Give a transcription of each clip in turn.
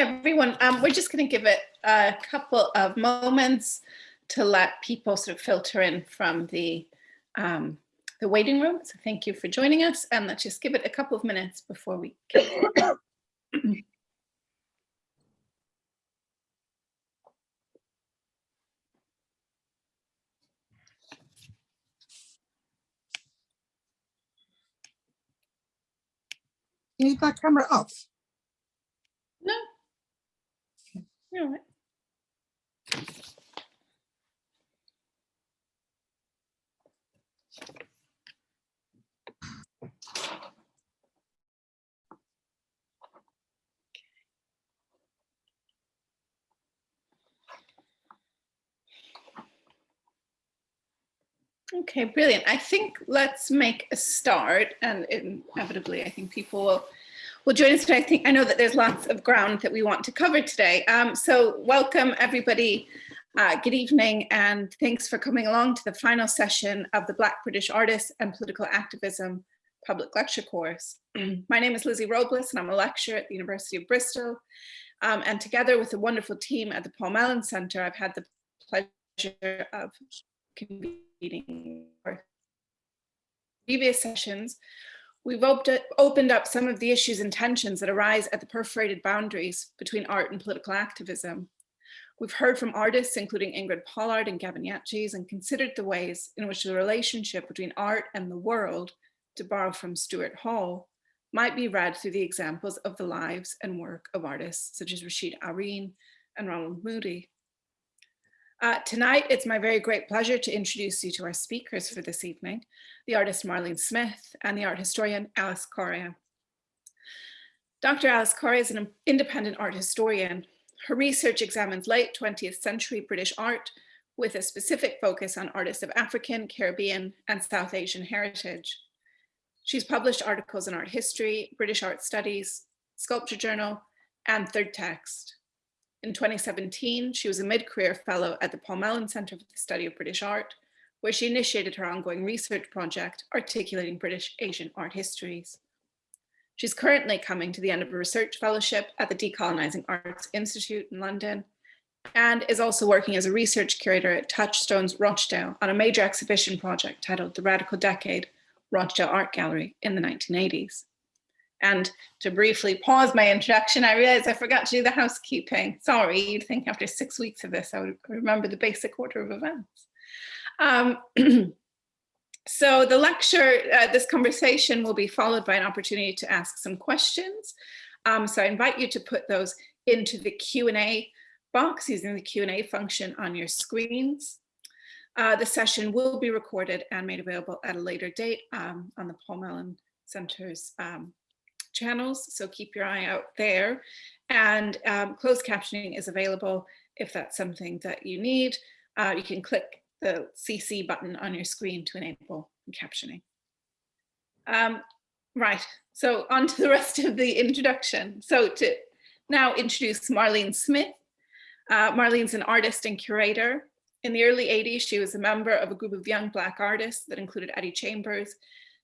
everyone. Um, we're just going to give it a couple of moments to let people sort of filter in from the um, the waiting room. So thank you for joining us and let's just give it a couple of minutes before we need that camera off. No. You're Okay, brilliant. I think let's make a start and inevitably I think people will will join us today. I think I know that there's lots of ground that we want to cover today. Um, so welcome everybody. Uh, good evening and thanks for coming along to the final session of the Black British Artists and Political Activism public lecture course. My name is Lizzie Robles and I'm a lecturer at the University of Bristol. Um, and together with a wonderful team at the Paul Mellon Centre, I've had the pleasure of convening previous sessions, we've opened up some of the issues and tensions that arise at the perforated boundaries between art and political activism. We've heard from artists, including Ingrid Pollard and Gavin Jantjes, and considered the ways in which the relationship between art and the world, to borrow from Stuart Hall, might be read through the examples of the lives and work of artists such as Rasheed Araeen and Ronald Moody. Uh, tonight, it's my very great pleasure to introduce you to our speakers for this evening, the artist Marlene Smith and the art historian Alice Correia. Dr. Alice Correia is an independent art historian. Her research examines late 20th century British art with a specific focus on artists of African, Caribbean, and South Asian heritage. She's published articles in art history, British art studies, sculpture journal, and third text. In 2017, she was a mid-career fellow at the Paul Mellon Centre for the Study of British Art, where she initiated her ongoing research project, Articulating British Asian Art Histories. She's currently coming to the end of a research fellowship at the Decolonizing Arts Institute in London, and is also working as a research curator at Touchstones Rochdale on a major exhibition project titled The Radical Decade, Rochdale Art Gallery in the 1980s. And to briefly pause my introduction, I realized I forgot to do the housekeeping. Sorry, you'd think after six weeks of this, I would remember the basic order of events. Um, so the lecture, uh, this conversation will be followed by an opportunity to ask some questions. Um, so I invite you to put those into the Q&A box using the Q&A function on your screens. Uh, the session will be recorded and made available at a later date um, on the Paul Mellon Center's um, channels, so keep your eye out there. And um, closed captioning is available if that's something that you need. Uh, you can click the CC button on your screen to enable captioning. Um, right, so on to the rest of the introduction. So to now introduce Marlene Smith. Uh, Marlene's an artist and curator. In the early 80s, she was a member of a group of young Black artists that included Eddie Chambers,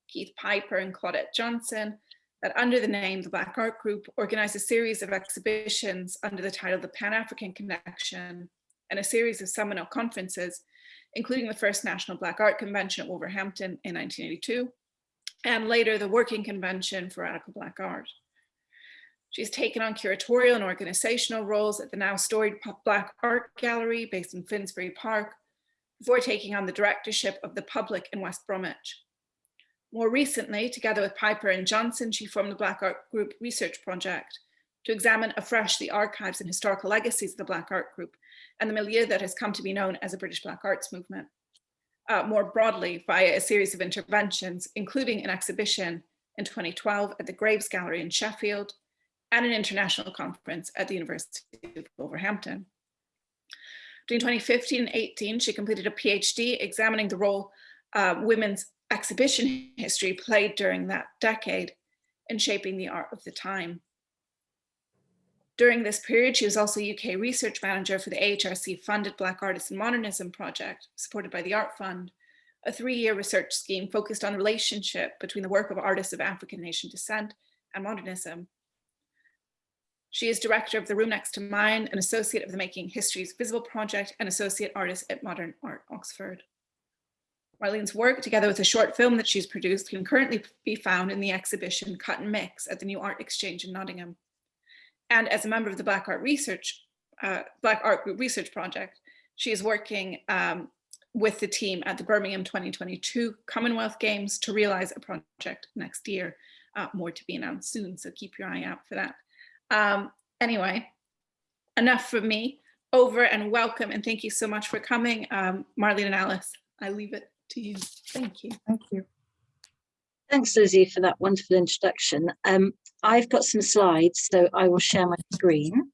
Keith Piper, and Claudette Johnson, that under the name the Black Art Group organized a series of exhibitions under the title The Pan-African Connection and a series of seminal conferences, including the first National Black Art Convention at Wolverhampton in 1982, and later the Working Convention for Radical Black Art. She's taken on curatorial and organizational roles at the now storied Black Art Gallery based in Finsbury Park, before taking on the directorship of the public in West Bromwich. More recently, together with Piper and Johnson, she formed the Black Art Group Research Project to examine afresh the archives and historical legacies of the Black Art Group and the milieu that has come to be known as a British Black Arts movement. Uh, more broadly, via a series of interventions, including an exhibition in 2012 at the Graves Gallery in Sheffield and an international conference at the University of Wolverhampton. Between 2015 and 18, she completed a PhD examining the role uh, women's exhibition history played during that decade in shaping the art of the time. During this period, she was also UK research manager for the AHRC funded Black Artists and Modernism project, supported by the Art Fund, a three-year research scheme focused on the relationship between the work of artists of African nation descent and modernism. She is director of The Room Next to Mine, an associate of the Making History's Visible Project and associate artist at Modern Art Oxford. Marlene's work, together with a short film that she's produced, can currently be found in the exhibition Cut and Mix at the New Art Exchange in Nottingham. And as a member of the Black Art Research, uh, Black Art Group Research Project, she is working um, with the team at the Birmingham 2022 Commonwealth Games to realize a project next year. Uh, more to be announced soon, so keep your eye out for that. Um, anyway, enough from me. Over and welcome and thank you so much for coming. Um, Marlene and Alice, I leave it to you. Thank you. Thank you. Thanks, Lizzie, for that wonderful introduction. Um, I've got some slides, so I will share my screen.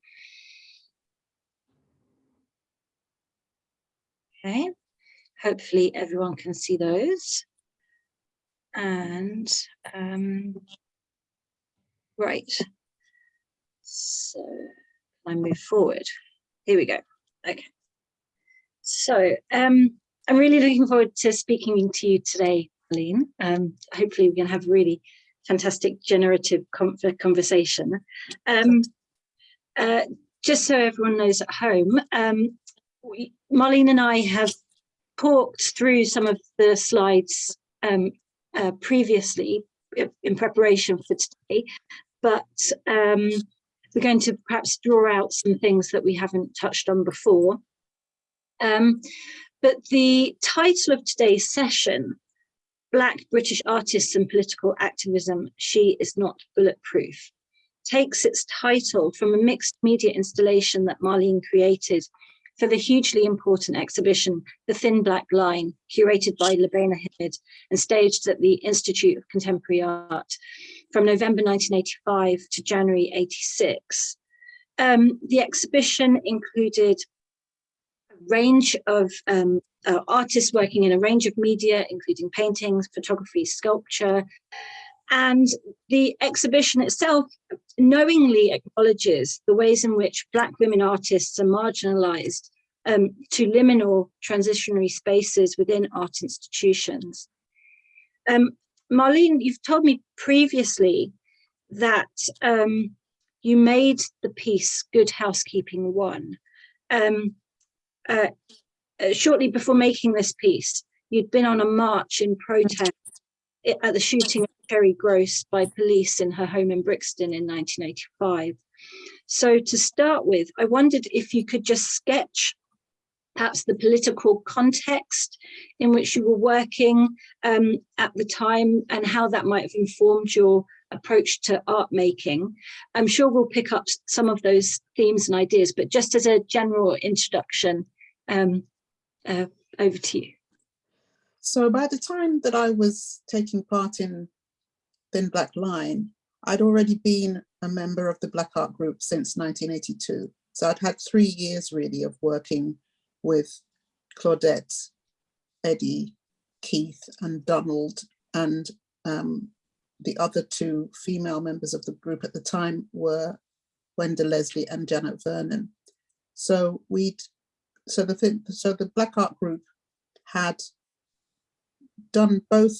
Okay, hopefully everyone can see those. And um, right, so I move forward. Here we go. Okay. So um, I'm really looking forward to speaking to you today, Aline. Um, hopefully we can have a really fantastic generative conversation. Um, uh, just so everyone knows at home, um, we, Marlene and I have talked through some of the slides um, uh, previously in preparation for today, but um, we're going to perhaps draw out some things that we haven't touched on before. Um, but the title of today's session, Black British Artists and Political Activism, She is Not Bulletproof, takes its title from a mixed media installation that Marlene created for the hugely important exhibition, The Thin Black Line, curated by Lubaina Himid and staged at the Institute of Contemporary Art from November 1985 to January 86. Um, the exhibition included range of um, uh, artists working in a range of media, including paintings, photography, sculpture, and the exhibition itself knowingly acknowledges the ways in which Black women artists are marginalized um, to liminal transitionary spaces within art institutions. Um, Marlene, you've told me previously that um, you made the piece Good Housekeeping One. Um, uh, uh, shortly before making this piece, you'd been on a march in protest at the shooting of Cherry Groce by police in her home in Brixton in 1985. So to start with, I wondered if you could just sketch perhaps the political context in which you were working um, at the time and how that might have informed your approach to art making. I'm sure we'll pick up some of those themes and ideas, but just as a general introduction, um, uh, over to you. So by the time that I was taking part in Thin Black Line, I'd already been a member of the Black Art Group since 1982. So I'd had three years really of working with Claudette, Eddie, Keith and Donald and um, the other two female members of the group at the time were Wenda Leslie and Janet Vernon. So we'd, so the so the Black Art Group had done both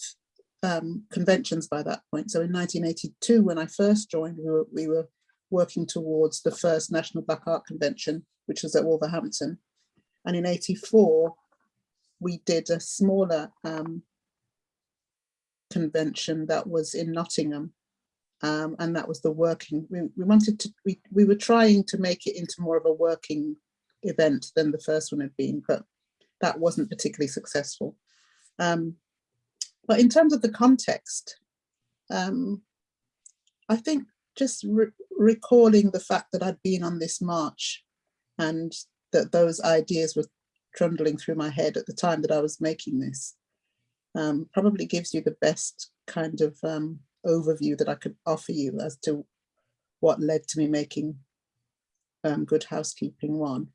um, conventions by that point. So in 1982, when I first joined, we were, we were working towards the first National Black Art Convention, which was at Wolverhampton. And in 84, we did a smaller um, convention that was in Nottingham. Um, and that was the working, we, we wanted to, we, we were trying to make it into more of a working event than the first one had been, but that wasn't particularly successful. Um, but in terms of the context, um, I think just re recalling the fact that I'd been on this march and that those ideas were trundling through my head at the time that I was making this um, probably gives you the best kind of um, overview that I could offer you as to what led to me making um, Good Housekeeping one.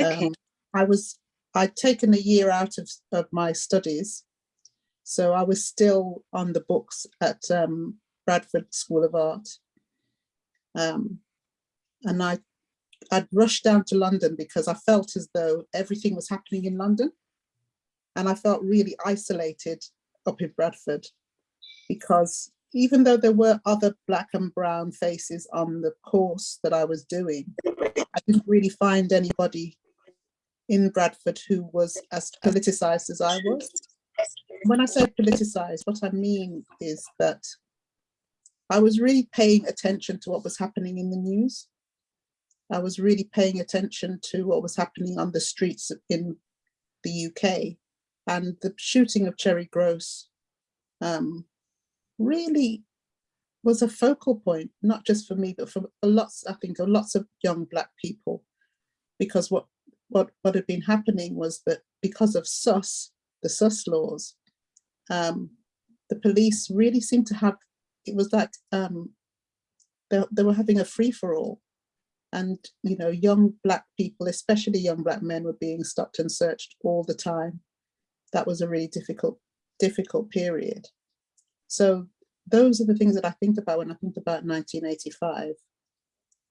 Okay. Um, I was, I'd taken a year out of, of my studies so I was still on the books at um, Bradford School of Art. Um, and I, I'd rushed down to London because I felt as though everything was happening in London. And I felt really isolated up in Bradford because even though there were other black and brown faces on the course that I was doing, I didn't really find anybody in Bradford who was as politicized as I was. When I say politicized, what I mean is that I was really paying attention to what was happening in the news. I was really paying attention to what was happening on the streets in the UK and the shooting of Cherry Groce um, really was a focal point, not just for me, but for lots, I think, of lots of young black people. Because what what what had been happening was that because of SUS, the SUS laws, um, the police really seemed to have, it was like um, they, they were having a free for all. And, you know, young black people, especially young black men were being stopped and searched all the time. That was a really difficult, difficult period. So those are the things that I think about when I think about 1985.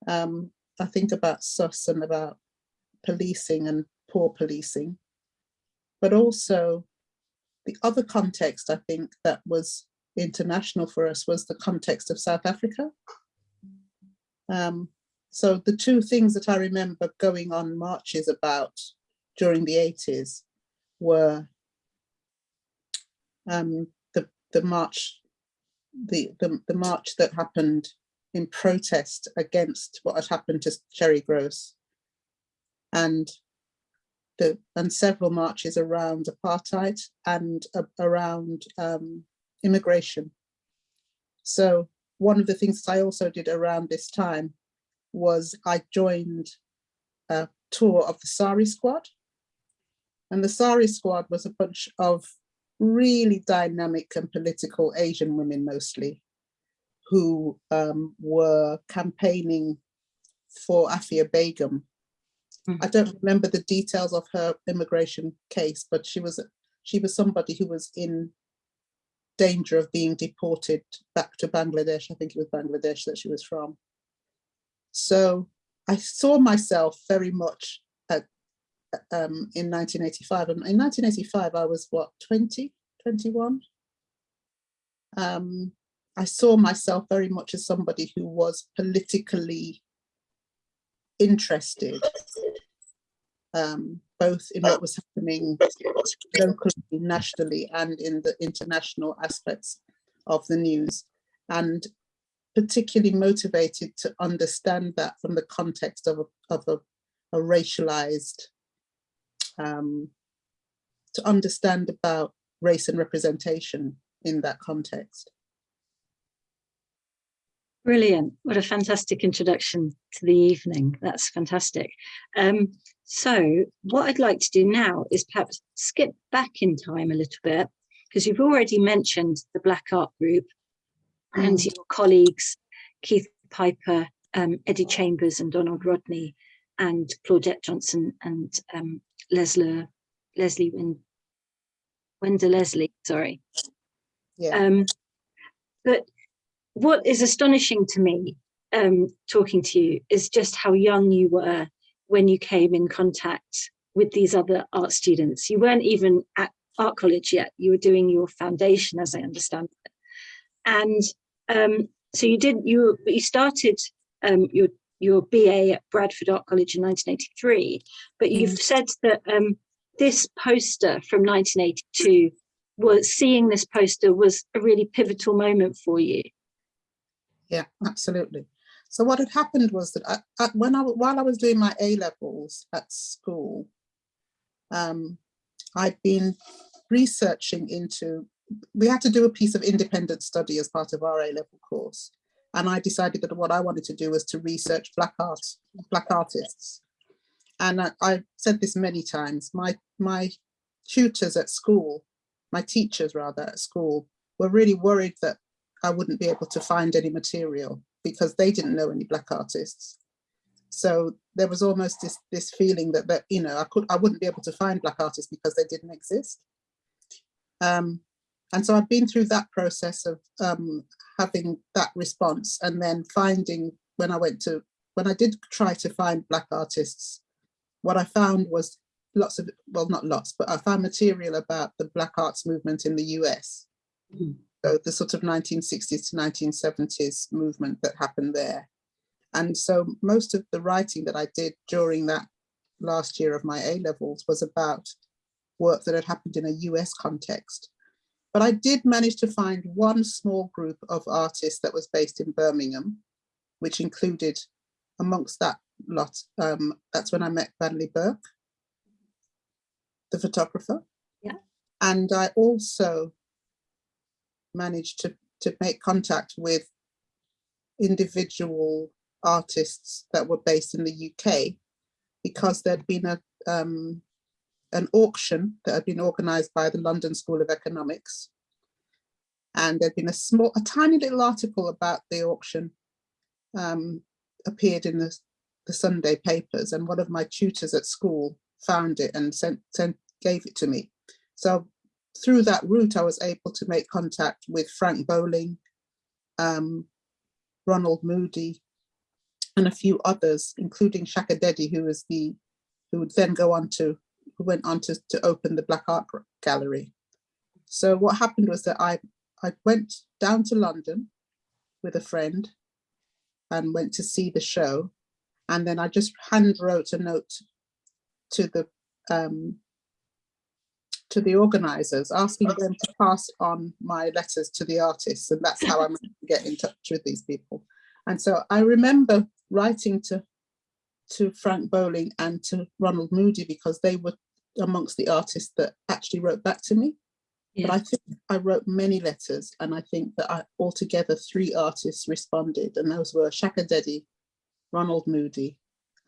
Um, I think about SUS and about policing and poor policing, but also the other context I think that was international for us was the context of South Africa. Um, so the two things that I remember going on marches about during the 80s were um, the, the march, the, the, the march that happened in protest against what had happened to Cherry Groce and the and several marches around apartheid and uh, around um, immigration. So one of the things that I also did around this time was I joined a tour of the Sari Squad. And the Sari Squad was a bunch of really dynamic and political Asian women mostly, who um, were campaigning for Afia Begum, Mm. I don't remember the details of her immigration case, but she was she was somebody who was in danger of being deported back to Bangladesh. I think it was Bangladesh that she was from. So I saw myself very much at, um, in 1985. And in 1985, I was what, 20, 21? Um, I saw myself very much as somebody who was politically interested um, both in what was happening locally, nationally, and in the international aspects of the news, and particularly motivated to understand that from the context of a, of a, a racialized, um, to understand about race and representation in that context. Brilliant. What a fantastic introduction to the evening. That's fantastic. Um, so what I'd like to do now is perhaps skip back in time a little bit, because you've already mentioned the Black Art Group and Mm. your colleagues, Keith Piper, um, Eddie Chambers and Donald Rodney, and Claudette Johnson and um, Leslie, Leslie Wend, Wenda Leslie, sorry. Yeah. Um, but what is astonishing to me um, talking to you is just how young you were when you came in contact with these other art students. You weren't even at art college yet. You were doing your foundation, as I understand it. And um, so you did, you, you started um, your, your BA at Bradford Art College in 1983, but you've said that um, this poster from 1982 was seeing this poster was a really pivotal moment for you. Yeah, absolutely. So what had happened was that I, I, when I while I was doing my A levels at school, um, I'd been researching into. We had to do a piece of independent study as part of our A level course, and I decided that what I wanted to do was to research black art, black artists. And uh, I, I said this many times. My my tutors at school, my teachers rather at school, were really worried that I wouldn't be able to find any material because they didn't know any black artists. So there was almost this this feeling that that you know I could I wouldn't be able to find black artists because they didn't exist. Um, and so I've been through that process of um, having that response and then finding when I went to when I did try to find black artists, what I found was lots of well not lots but I found material about the black arts movement in the US. Mhm. So the sort of 1960s to 1970s movement that happened there. And so most of the writing that I did during that last year of my A levels was about work that had happened in a US context. But I did manage to find one small group of artists that was based in Birmingham, which included amongst that lot, um, that's when I met Vanley Burke, the photographer. Yeah. And I also managed to, to make contact with individual artists that were based in the UK because there'd been a um, an auction that had been organized by the London School of Economics. And there'd been a small, a tiny little article about the auction um, appeared in the, the Sunday papers and one of my tutors at school found it and sent, sent gave it to me. So through that route, I was able to make contact with Frank Bowling, um, Ronald Moody, and a few others, including Shakka Dedi, who was the, who would then go on to, who went on to, to open the Black Art Gallery. So what happened was that I, I went down to London with a friend and went to see the show. And then I just hand wrote a note to the um, to the organizers, asking them to pass on my letters to the artists. And that's how I managed to get in touch with these people. And so I remember writing to to Frank Bowling and to Ronald Moody because they were amongst the artists that actually wrote back to me. But I think I wrote many letters and I think that I, altogether three artists responded and those were Shakka Dedi, Ronald Moody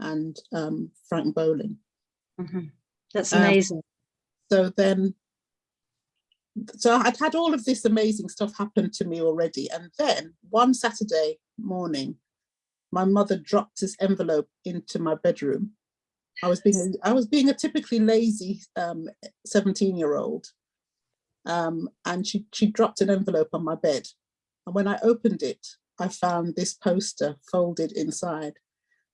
and um, Frank Bowling. Mhm. That's Um, amazing. So then, so I'd had all of this amazing stuff happen to me already. And then one Saturday morning, my mother dropped this envelope into my bedroom. I was being, I was being a typically lazy 17 year old. Um, and she, she dropped an envelope on my bed. And when I opened it, I found this poster folded inside.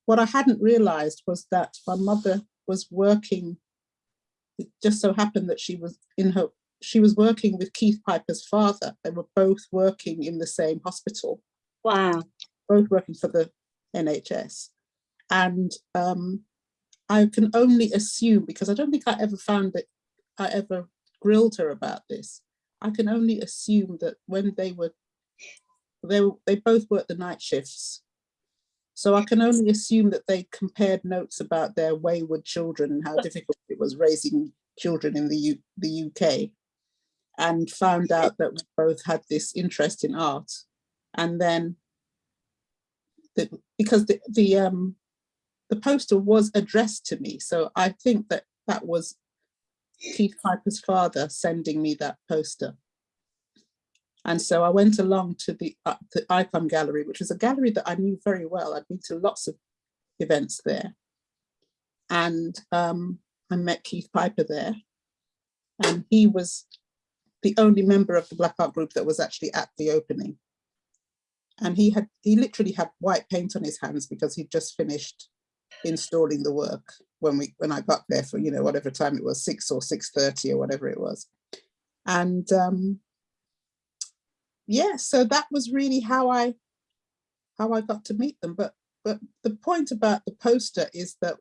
What I hadn't realized was that my mother was working it just so happened that she was in her she was working with Keith Piper's father. They were both working in the same hospital, Wow. both working for the NHS. And um, I can only assume, because I don't think I ever found that I ever grilled her about this. I can only assume that when they were, they, were- they both worked the night shifts. So I can only assume that they compared notes about their wayward children and how difficult it was raising children in the, U, the UK and found out that we both had this interest in art. And then the, because the, the, um, the poster was addressed to me. So I think that that was Keith Piper's father sending me that poster. And so I went along to the, uh, the Gallery, which was a gallery that I knew very well. I'd been to lots of events there. And um, I met Keith Piper there. And he was the only member of the Black Art group that was actually at the opening. And he had, he literally had white paint on his hands because he'd just finished installing the work when we, when I got there for, you know, whatever time it was, six or 6.30 or whatever it was. And um, yeah, so that was really how I how I got to meet them. But but the point about the poster is that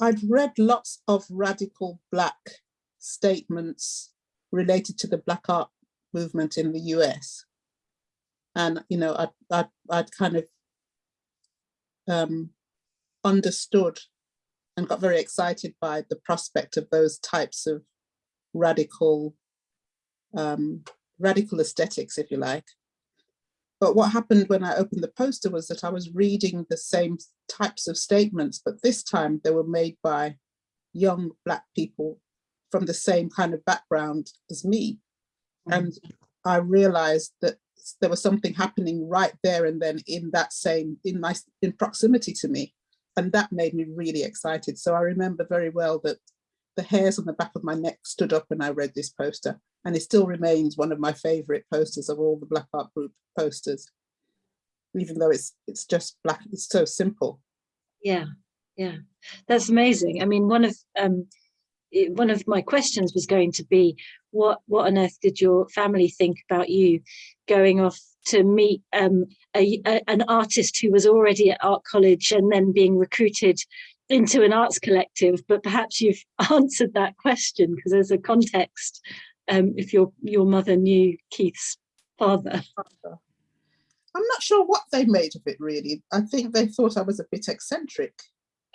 I'd read lots of radical black statements related to the black art movement in the US. And you know, I I I'd kind of um, understood and got very excited by the prospect of those types of radical um, radical aesthetics, if you like. But what happened when I opened the poster was that I was reading the same types of statements, but this time they were made by young Black people from the same kind of background as me. Mm. And I realized that there was something happening right there and then in that same, in my, in proximity to me. And that made me really excited. So I remember very well that the hairs on the back of my neck stood up when I read this poster and it still remains one of my favorite posters of all the Black Art Group posters, even though it's it's just black, it's so simple. Yeah, yeah, that's amazing. I mean, one of um, one of my questions was going to be, what what on earth did your family think about you going off to meet um, a, a- an artist who was already at art college and then being recruited into an arts collective? But perhaps you've answered that question because there's a context. Um, if your your mother knew Keith's father, I'm not sure what they made of it really. I think they thought I was a bit eccentric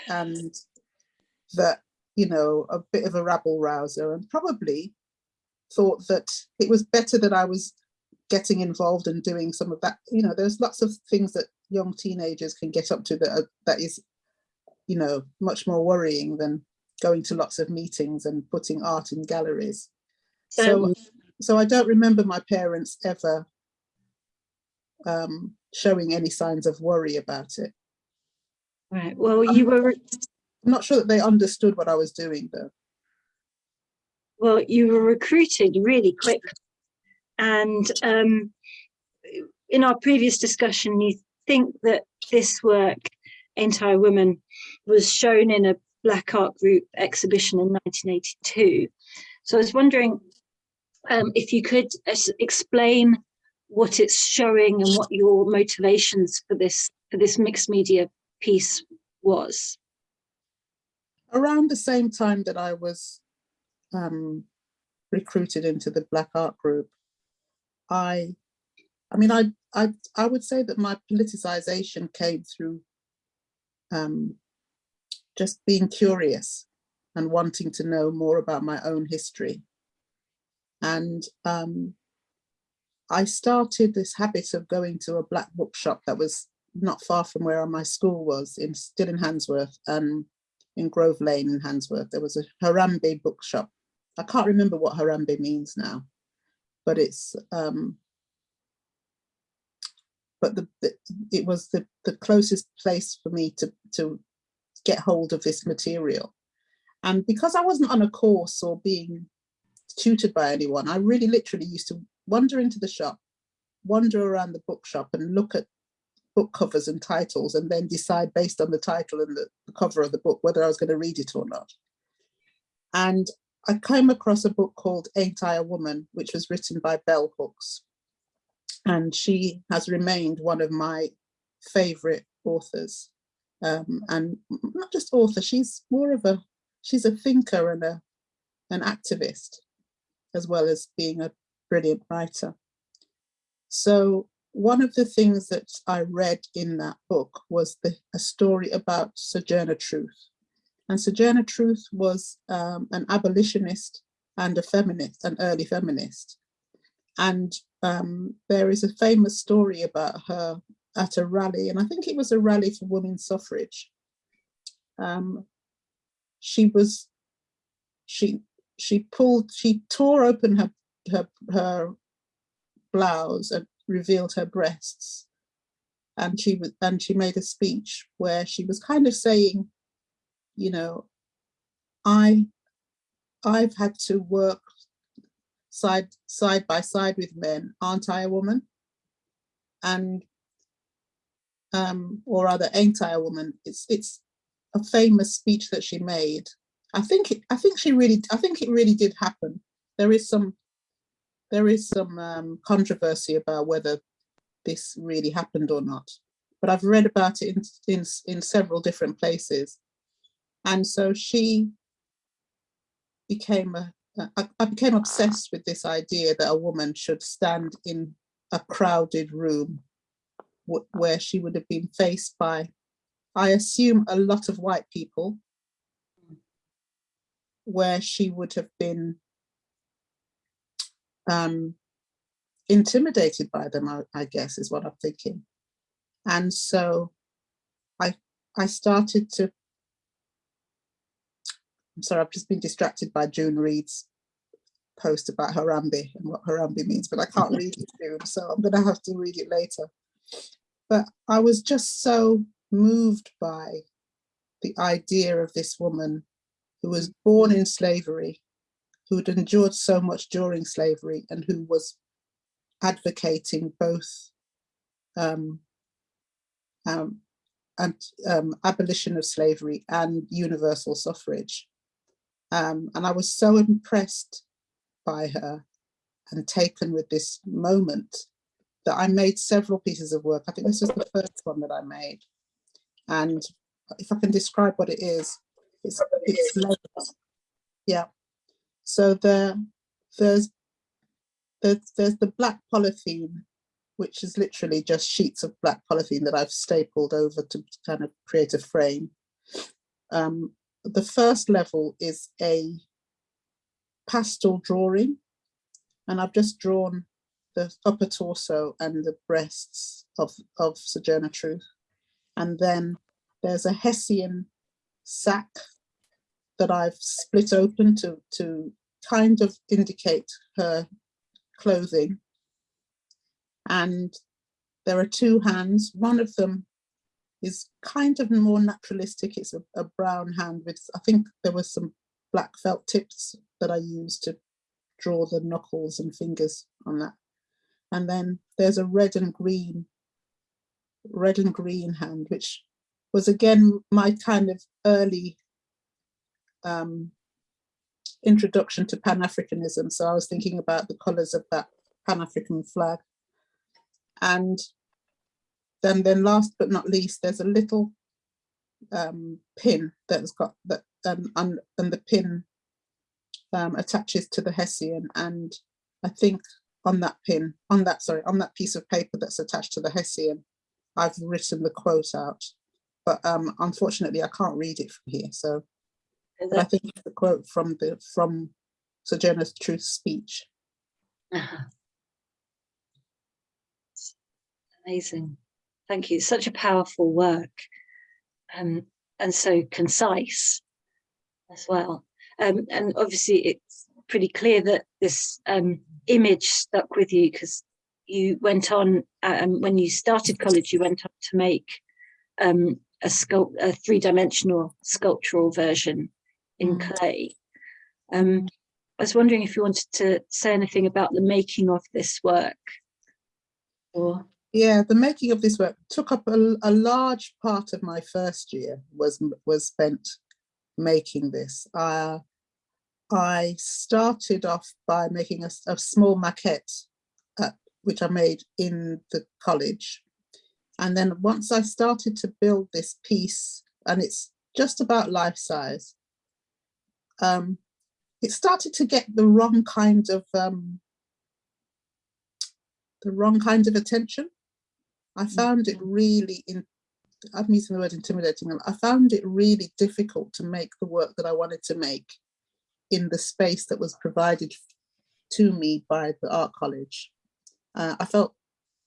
and that, you know, a bit of a rabble rouser and probably thought that it was better that I was getting involved and doing some of that. You know, there's lots of things that young teenagers can get up to that are, that is, you know, much more worrying than going to lots of meetings and putting art in galleries. So, Um, so I don't remember my parents ever um, showing any signs of worry about it. right? Well, you were I'm not sure that they understood what I was doing though. well, you were recruited really quick, and um, in our previous discussion, you think that this work, Ain't I a Woman, was shown in a Black Art Group exhibition in 1982. So I was wondering um, if you could explain what it's showing and what your motivations for this for this mixed media piece was. Around the same time that I was um, recruited into the Black Art Group, I, I mean, I, I, I would say that my politicization came through um, just being curious and wanting to know more about my own history. And um, I started this habit of going to a black bookshop that was not far from where my school was, in still in Handsworth, and in Grove Lane in Handsworth. There was a Harambee bookshop. I can't remember what Harambee means now, but it's um, but the, the it was the the closest place for me to to get hold of this material. And because I wasn't on a course or being tutored by anyone, I really literally used to wander into the shop, wander around the bookshop and look at book covers and titles and then decide based on the title and the, the cover of the book whether I was going to read it or not. And I came across a book called Ain't I a Woman, which was written by Bell Hooks. And she has remained one of my favorite authors. Um, and not just author, she's more of a, she's a thinker and a, an activist, as well as being a brilliant writer. So one of the things that I read in that book was the, a story about Sojourner Truth. And Sojourner Truth was um, an abolitionist and a feminist, an early feminist. And um, there is a famous story about her at a rally, and I think it was a rally for women's suffrage. Um, she was, she she pulled, she tore open her her her blouse and revealed her breasts, and she was and she made a speech where she was kind of saying, you know, I I've had to work side side by side with men, aren't I a woman? And um, or rather, ain't I a woman? It's it's a famous speech that she made. I think it, I think she really I think it really did happen. There is some there is some um, controversy about whether this really happened or not, but I've read about it in in, in several different places, and so she became a I, I became obsessed with this idea that a woman should stand in a crowded room where she would have been faced by, I assume, a lot of white people, where she would have been um, intimidated by them, I, I guess is what I'm thinking. And so I, I started to I'm sorry, I've just been distracted by June Reed's post about Harambee and what Harambee means, but I can't read it soon, so I'm going to have to read it later. But I was just so moved by the idea of this woman who was born in slavery, who had endured so much during slavery, and who was advocating both um, um, and um, abolition of slavery and universal suffrage Um, and I was so impressed by her and taken with this moment that I made several pieces of work. I think this was the first one that I made. And if I can describe what it is, it's, it's. Yeah. So there, there's, there's, there's the black polythene, which is literally just sheets of black polythene that I've stapled over to kind of create a frame. Um, the first level is a pastel drawing, and I've just drawn the upper torso and the breasts of, of Sojourner Truth. And then there's a Hessian sack that I've split open to, to kind of indicate her clothing. And there are two hands. One of them is kind of more naturalistic. It's a, a brown hand with, I think there were some black felt tips that I used to draw the knuckles and fingers on that. And then there's a red and green, red and green hand, which was again my kind of early um, introduction to Pan-Africanism. So I was thinking about the colors of that Pan-African flag. And then, then last but not least, there's a little um, pin that's got that, um, and, and the pin um, attaches to the Hessian. And I think on that pin, on that, sorry, on that piece of paper that's attached to the Hessian, I've written the quote out. But um, unfortunately, I can't read it from here. So I think it's the quote from the from Sojourner Truth's speech. Amazing. Thank you. Such a powerful work um, and so concise as well. Um, and obviously it's pretty clear that this um, image stuck with you because you went on, um, when you started college, you went on to make um, a, sculpt a three-dimensional sculptural version in Mm. clay. Um, I was wondering if you wanted to say anything about the making of this work. Or Yeah, the making of this work took up a, a large part of my first year was was spent making this. Uh, I started off by making a small maquette, uh, which I made in the college. And then once I started to build this piece, and it's just about life size, um, it started to get the wrong kind of um, the wrong kind of attention. I found it really in I'm using the word intimidating. I found it really difficult to make the work that I wanted to make in the space that was provided to me by the art college. Uh, I felt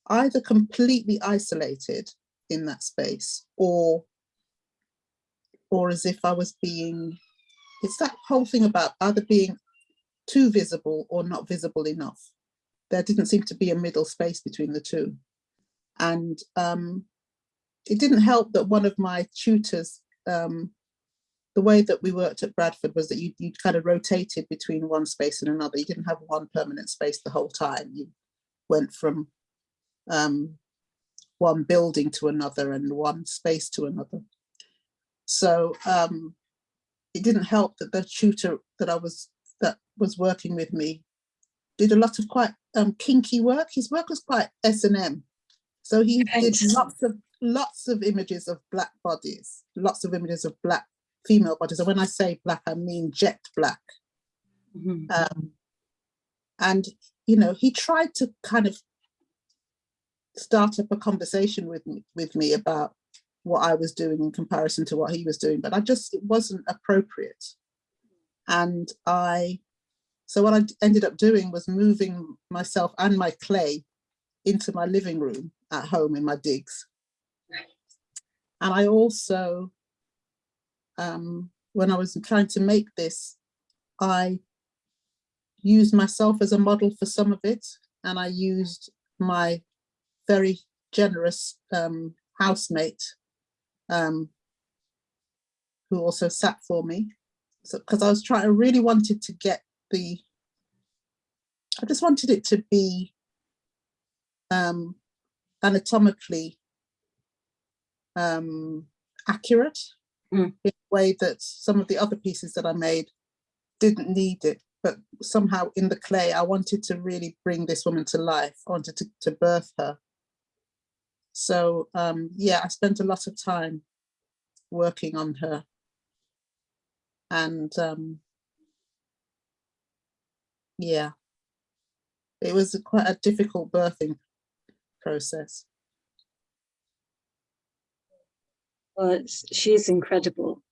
either completely isolated in that space or or as if I was being it's that whole thing about either being too visible or not visible enough. There didn't seem to be a middle space between the two. And um, it didn't help that one of my tutors, um, the way that we worked at Bradford was that you, you kind of rotated between one space and another. You didn't have one permanent space the whole time. You went from um, one building to another and one space to another. So um, it didn't help that the tutor that I was that was working with me did a lot of quite um, kinky work. His work was quite S and M, so he Right. did lots of lots of images of black bodies, lots of images of black female bodies. And when I say black, I mean jet black. Mhm. Um, and you know, he tried to kind of start up a conversation with me, with me about what I was doing in comparison to what he was doing, but I just, it wasn't appropriate. And I, so what I ended up doing was moving myself and my clay into my living room at home in my digs. And I also, um, when I was trying to make this, I used myself as a model for some of it, and I used my very generous um, housemate, um, who also sat for me. So, because I was trying, I really wanted to get the, I just wanted it to be um, anatomically um, accurate Mm. in a way that some of the other pieces that I made didn't need it, but somehow in the clay, I wanted to really bring this woman to life. I wanted to, to birth her. So um, yeah, I spent a lot of time working on her. And um, yeah, it was a quite a difficult birthing process. Well, it's, she is incredible.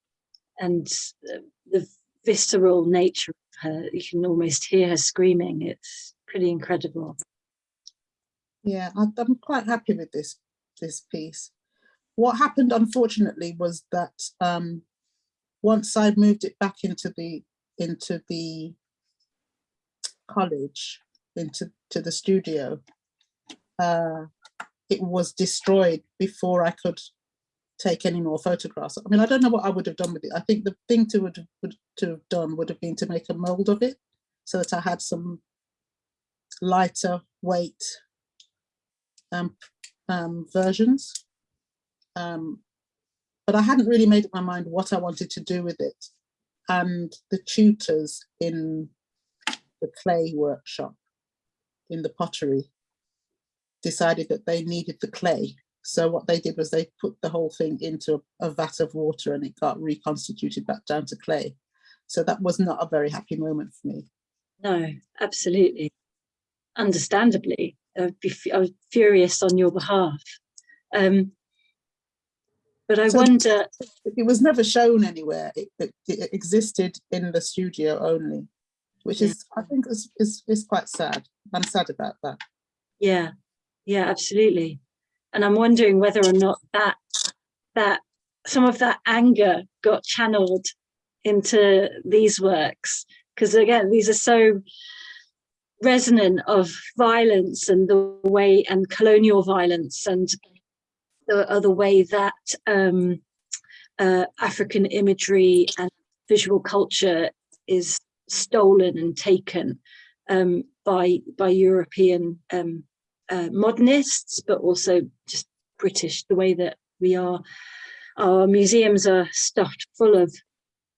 And uh, the visceral nature of her, you can almost hear her screaming. It's pretty incredible. Yeah, I, I'm quite happy with this this piece. What happened, unfortunately, was that um, once I moved it back into the into the college, into to the studio, uh, it was destroyed before I could take any more photographs. I mean, I don't know what I would have done with it. I think the thing to would, would to have done would have been to make a mold of it so that I had some lighter weight um, um, versions. Um, but I hadn't really made up my mind what I wanted to do with it. And the tutors in the clay workshop, in the pottery, decided that they needed the clay. So what they did was they put the whole thing into a, a vat of water and it got reconstituted back down to clay. So that was not a very happy moment for me. No, absolutely. Understandably, I'd be I was furious on your behalf. Um, but I So- wonder, It was never shown anywhere. It, it, it existed in the studio only, which is, I think, is, is, is quite sad. I'm sad about that. yeah, yeah, absolutely. And I'm wondering whether or not that that some of that anger got channeled into these works because again these are so resonant of violence and the way and colonial violence and the other way that um, uh, African imagery and visual culture is stolen and taken um, by by European um, uh, modernists, but also just British. The way that we are, our museums are stuffed full of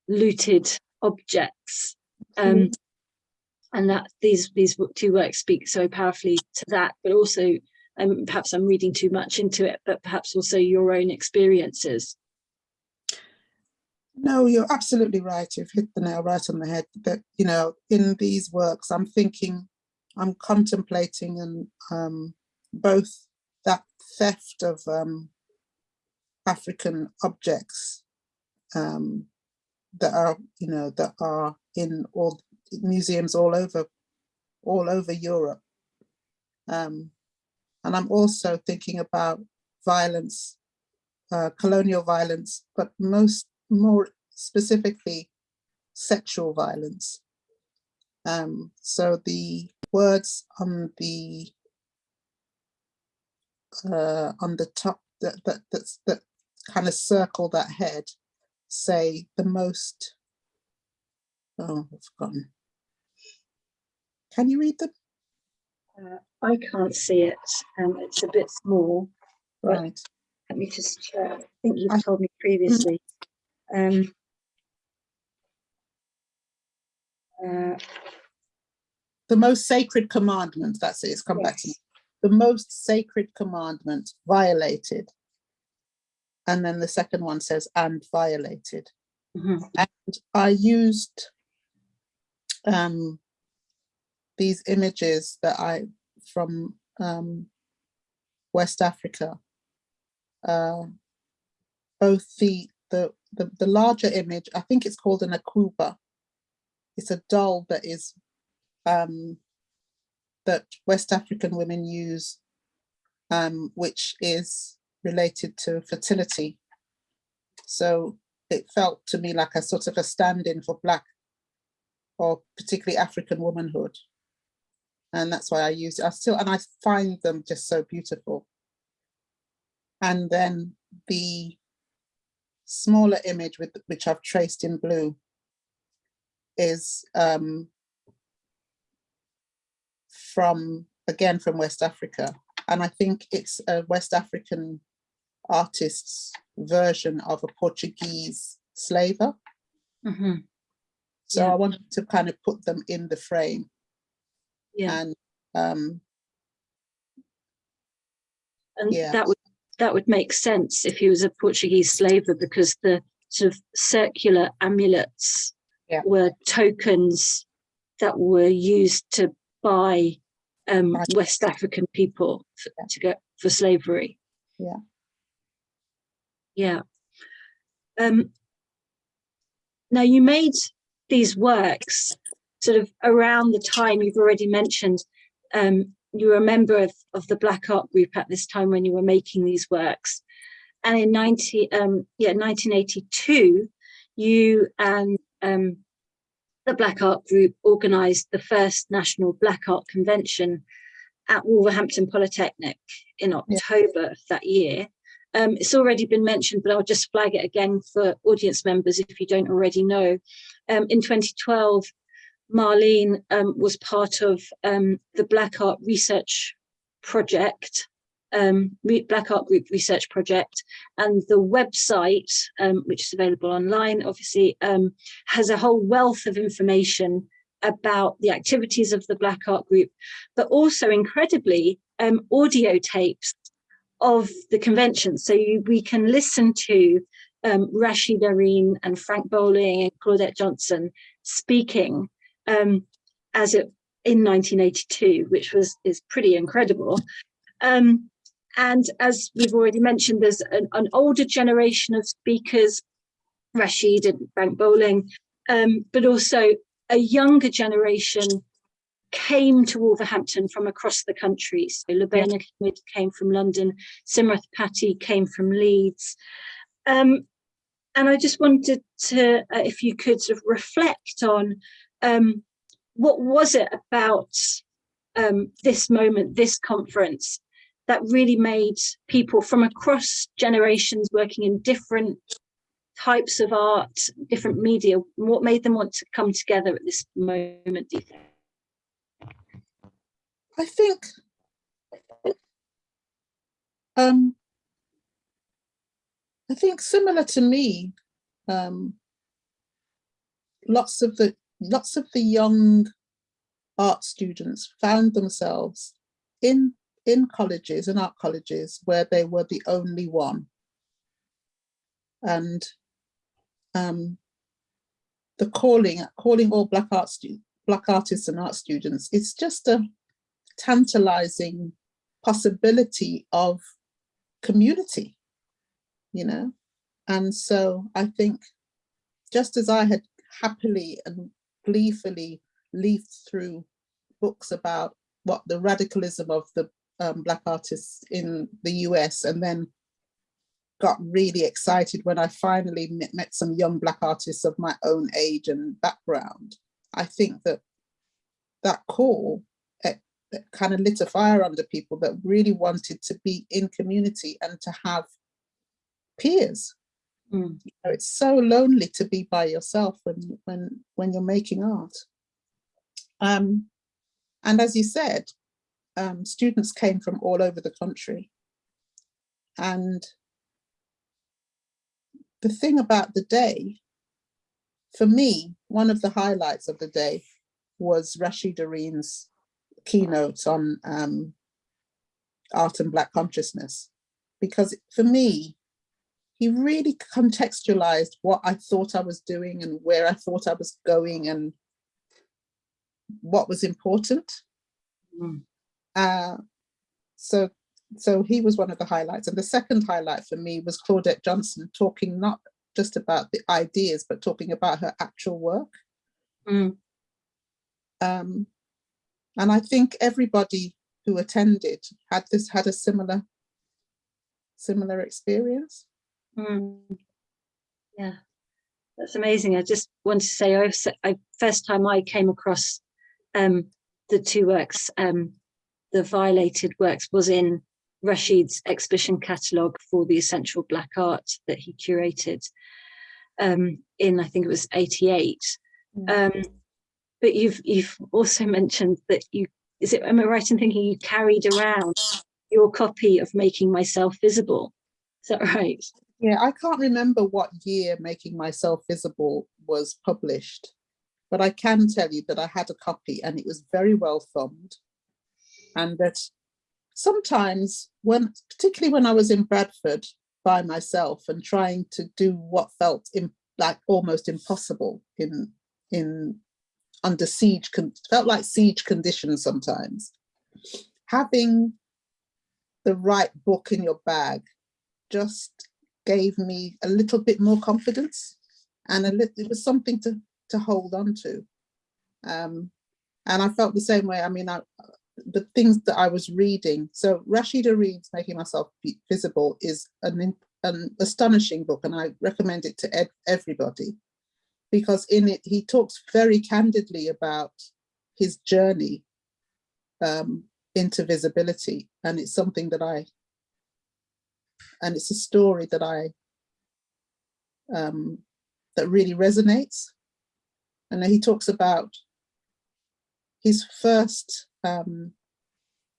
looted objects, um, Mhm. and that these these two works speak so powerfully to that. But also, um, perhaps I'm reading too much into it, but perhaps also your own experiences. No, you're absolutely right. You've hit the nail right on the head. That you know, in these works, I'm thinking, I'm contemplating, and um, both that theft of um, African objects um, that are, you know, that are in all museums all over, all over Europe, um, and I'm also thinking about violence, uh, colonial violence, but most more specifically sexual violence. Um, so the words on the uh, on the top that that that's, that kind of circle that head say the most. Oh, I've forgotten. Can you read them? Uh, I can't see it. Um, it's a bit small. Right. Let me just check. I think you've I- told me previously. Um, uh, The most sacred commandment. That's it. It's come back to me. the most sacred commandment violated. And then the second one says, and violated. Mhm. And I used um, these images that I, from um, West Africa, uh, both the, the, the, the larger image, I think it's called an akuaba. It's a doll that is um, that West African women use, um, which is related to fertility. So it felt to me like a sort of a stand-in for Black or particularly African womanhood. And that's why I use it. I still, and I find them just so beautiful. And then the smaller image with which I've traced in blue is um, from, again, from West Africa. And I think it's a West African artist's version of a Portuguese slaver. Mhm. So Yeah. I wanted to kind of put them in the frame Yeah, and um, and yeah. that would that would make sense if he was a Portuguese slaver because the sort of circular amulets Yeah. were tokens that were used to buy um. West African people to go for slavery. Yeah. Yeah. Um, now you made these works sort of around the time you've already mentioned. Um, you were a member of, of the Black Art Group at this time when you were making these works. And in 90, um, yeah, 1982, you and um, the Black Art Group organised the first National Black Art Convention at Wolverhampton Polytechnic in October of that year. Um, it's already been mentioned, but I'll just flag it again for audience members if you don't already know. Um, in 2012, Marlene um, was part of um, the Black Art Research Project, um, Black Art Group Research Project, and the website, um, which is available online, obviously, um, has a whole wealth of information about the activities of the Black Art Group, but also incredibly um, audio tapes of the convention. So you, we can listen to um, Rasheed Araeen and Frank Bowling and Claudette Johnson speaking um, as it in 1982, which was is pretty incredible. Um, and as we've already mentioned, there's an, an older generation of speakers, Rasheed and Frank Bowling, um, but also a younger generation came to Wolverhampton from across the country. So Hamid came from London, Simrath Patti came from Leeds. Um, and I just wanted to, uh, if you could sort of reflect on um, what was it about um, this moment, this conference, that really made people from across generations working in different types of art, different media, what made them want to come together at this moment, do you think? I think um, I think similar to me, um, lots of the lots of the young art students found themselves in in colleges and art colleges where they were the only one. And um, the calling, calling all black art black artists and art students, it's just a tantalizing possibility of community, you know? And so I think just as I had happily and gleefully leafed through books about what the radicalism of the um, black artists in the US and then got really excited when I finally met, some young black artists of my own age and background. I think that that call it, it kind of lit a fire under people that really wanted to be in community and to have peers. Mm. You know, it's so lonely to be by yourself when when when you're making art. Um, and as you said, um, students came from all over the country. And the thing about the day, for me, one of the highlights of the day was Rasheed Araeen's keynote on um, art and Black consciousness. Because for me, he really contextualized what I thought I was doing and where I thought I was going and what was important. Mm. Uh, so, so he was one of the highlights. And the second highlight for me was Claudette Johnson talking not just about the ideas, but talking about her actual work. Mm. Um, and I think everybody who attended had this had a similar similar experience. Mm. Yeah, that's amazing. I just want to say, I've I first time I came across um, the two works, um, the violated works, was in Rasheed's exhibition catalogue for the essential black art that he curated um, in, I think it was '88. Um, but you've you've also mentioned that you is it am I right in thinking you carried around your copy of Making Myself Visible? Is that right? Yeah, I can't remember what year Making Myself Visible was published, but I can tell you that I had a copy and it was very well thumbed. And that sometimes when, particularly when I was in Bradford by myself and trying to do what felt in, like almost impossible in, in under siege, felt like siege conditions sometimes. Having the right book in your bag just gave me a little bit more confidence and a little, it was something to to hold on to. Um, and I felt the same way. I mean, I, the things that I was reading. So Rasheed Araeen's Making Myself Visible is an, an astonishing book, and I recommend it to everybody because in it he talks very candidly about his journey um, into visibility, and it's something that I and it's a story that I um, that really resonates. And he talks about his first um,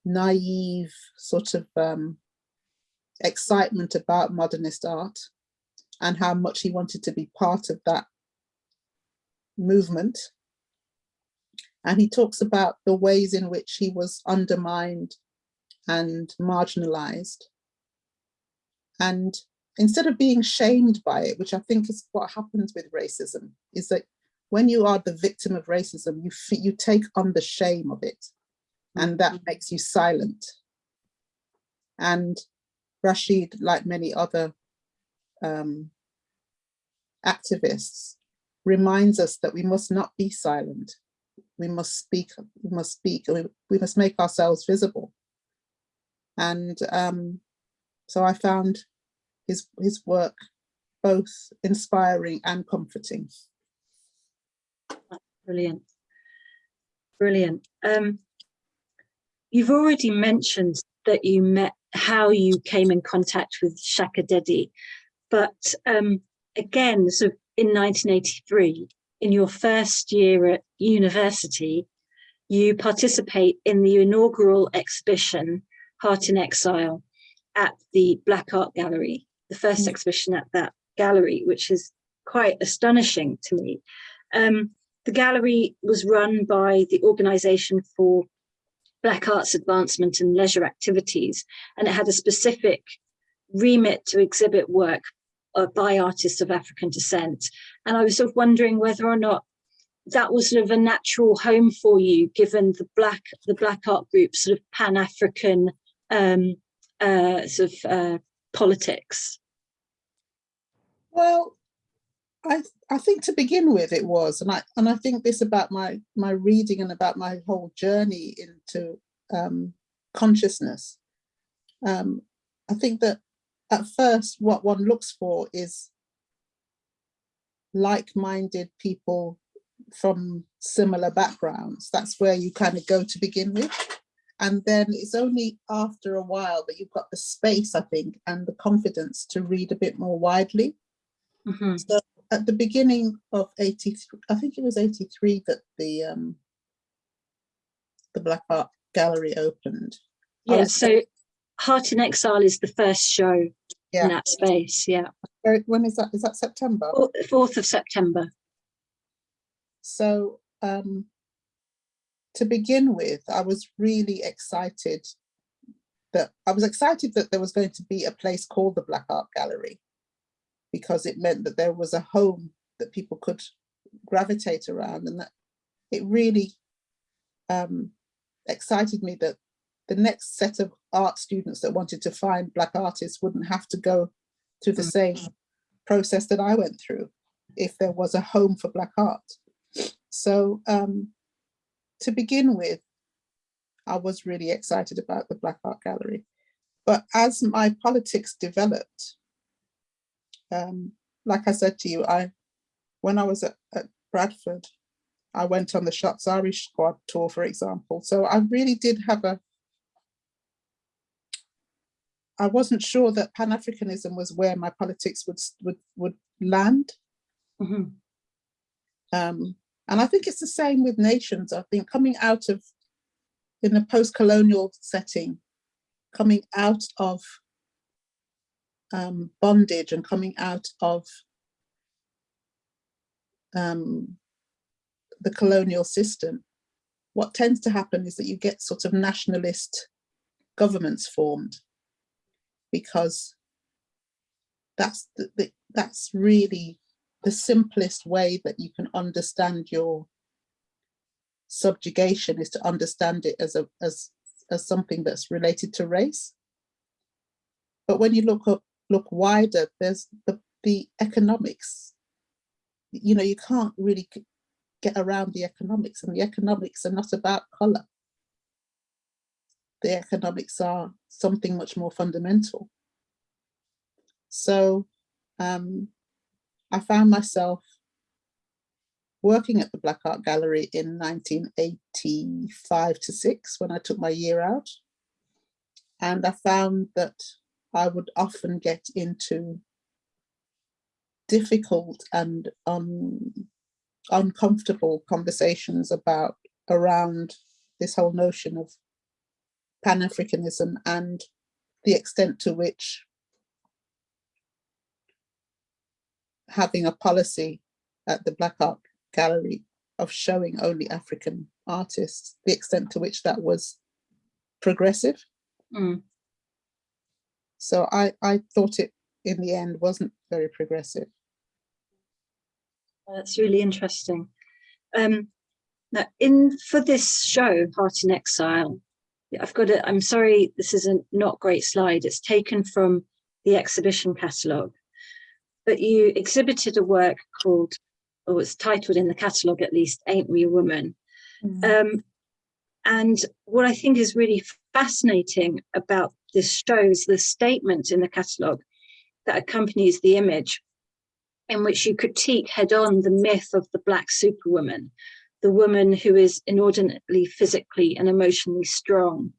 naive sort of um, excitement about modernist art and how much he wanted to be part of that movement. And he talks about the ways in which he was undermined and marginalized. And instead of being shamed by it, which I think is what happens with racism, is that when you are the victim of racism, you you take on the shame of it, and that makes you silent. And Rasheed, like many other um, activists, reminds us that we must not be silent. We must speak. We must speak. We, we must make ourselves visible. And um, so I found his his work both inspiring and comforting. Brilliant. Brilliant. Um, you've already mentioned that you met how you came in contact with Shakka Dedi, but um, again, so in 1983, in your first year at university, you participate in the inaugural exhibition, Heart in Exile, at the Black Art Gallery, the first Mm. exhibition at that gallery, which is quite astonishing to me. Um, the gallery was run by the Organisation for Black Arts Advancement and Leisure Activities, and it had a specific remit to exhibit work uh, by artists of African descent. And I was sort of wondering whether or not that was sort of a natural home for you, given the black the black art group sort of Pan African um, uh, sort of uh, politics. Well, I I think to begin with it was, and I and I think this about my my reading and about my whole journey into um, consciousness. Um, I think that at first, what one looks for is like-minded people from similar backgrounds. That's where you kind of go to begin with. And then it's only after a while that you've got the space, I think, and the confidence to read a bit more widely. Mhm. So at the beginning of 83, I think it was 83 that the um, the Black Art Gallery opened. Yeah, was- so Heart in Exile is the first show Yeah. in that space. Yeah, When is that? Is that September? 4th of September. So um, to begin with, I was really excited that I was excited that there was going to be a place called the Black Art Gallery because it meant that there was a home that people could gravitate around and that it really um, excited me that the next set of art students that wanted to find Black artists wouldn't have to go through the Mm. same process that I went through if there was a home for Black art. So um, to begin with, I was really excited about the Black Art Gallery. But as my politics developed, um, like I said to you, I when I was at, at Bradford, I went on the Shots Irish Squad tour, for example. So I really did have a I wasn't sure that Pan Africanism was where my politics would would would land. Mhm. Um, and I think it's the same with nations. I think coming out of, in a post-colonial setting, coming out of um, bondage and coming out of um, the colonial system, what tends to happen is that you get sort of nationalist governments formed because that's the, the, that's really the simplest way that you can understand your subjugation is to understand it as a as as something that's related to race. But when you look up look wider, there's the the economics. You know, you can't really get around the economics and the economics are not about color. The economics are something much more fundamental. So um, I found myself working at the Black Art Gallery in 1985 to six when I took my year out. And I found that I would often get into difficult and um, uncomfortable conversations about around this whole notion of Pan-Africanism and the extent to which having a policy at the Black Art Gallery of showing only African artists, the extent to which that was progressive. Mm. So I, I thought it in the end wasn't very progressive. That's really interesting. Um, now, in for this show, Heart in Exile, I've got it. I'm sorry, this is a not great slide. It's taken from the exhibition catalogue, but you exhibited a work called, or it's titled in the catalogue at least, Ain't We a Woman? Mm. Um, and what I think is really fascinating about this shows the statement in the catalogue that accompanies the image in which you critique head on the myth of the black superwoman, the woman who is inordinately physically and emotionally strong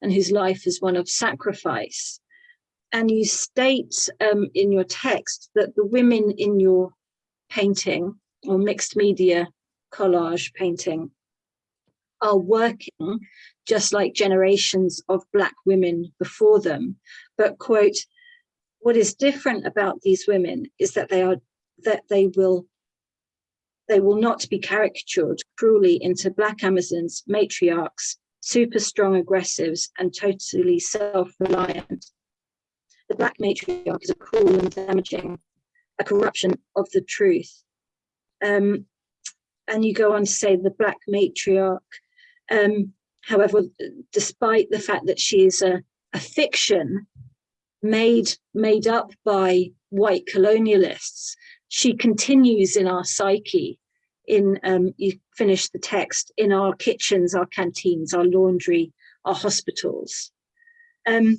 and whose life is one of sacrifice. And you state um, in your text that the women in your painting or mixed media collage painting are working just like generations of black women before them. But quote, what is different about these women is that they are that they will they will not be caricatured cruelly into black Amazons, matriarchs, super strong aggressives, and totally self-reliant. The black matriarch is a cruel and damaging, a corruption of the truth. Um, and you go on to say the black matriarch, um, however, despite the fact that she is a, a fiction made made up by white colonialists, she continues in our psyche in um, you finish the text in our kitchens our canteens our laundry our hospitals. Um,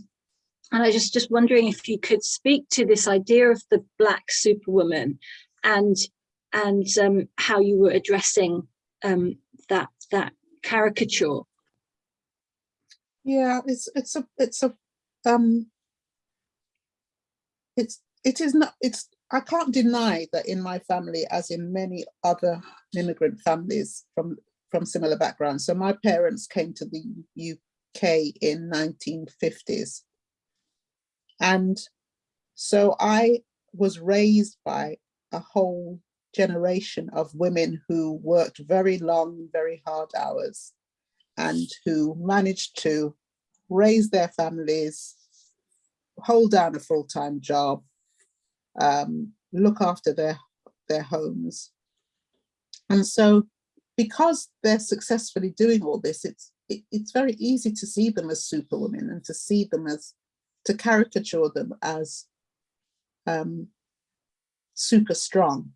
and i just just wondering if you could speak to this idea of the black superwoman and and um, how you were addressing um, that that caricature Yeah, it's it's a it's a um it's it is not it's I can't deny that in my family, as in many other immigrant families from, from similar backgrounds, so my parents came to the UK in 1950s. And so I was raised by a whole generation of women who worked very long, very hard hours and who managed to raise their families, hold down a full-time job, um, look after their, their homes. And so because they're successfully doing all this, it's, it, it's very easy to see them as superwomen and to see them as, to caricature them as um, super strong.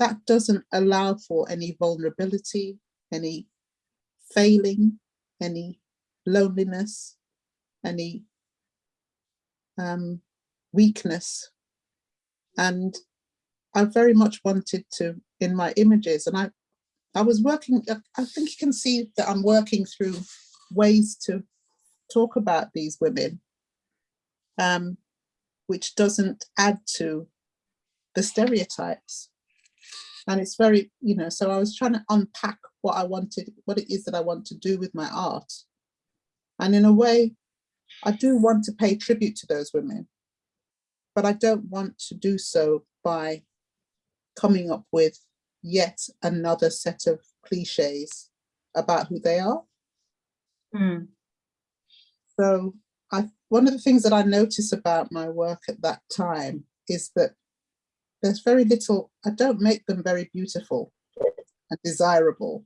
That doesn't allow for any vulnerability, any failing, any loneliness, any um, weakness. And I very much wanted to, in my images, and I, I was working, I think you can see that I'm working through ways to talk about these women, um, which doesn't add to the stereotypes. And it's very, you know, so I was trying to unpack what I wanted, what it is that I want to do with my art. And in a way, I do want to pay tribute to those women, but I don't want to do so by coming up with yet another set of cliches about who they are. Mm, So I, one of the things that I notice about my work at that time is that there's very little, I don't make them very beautiful and desirable.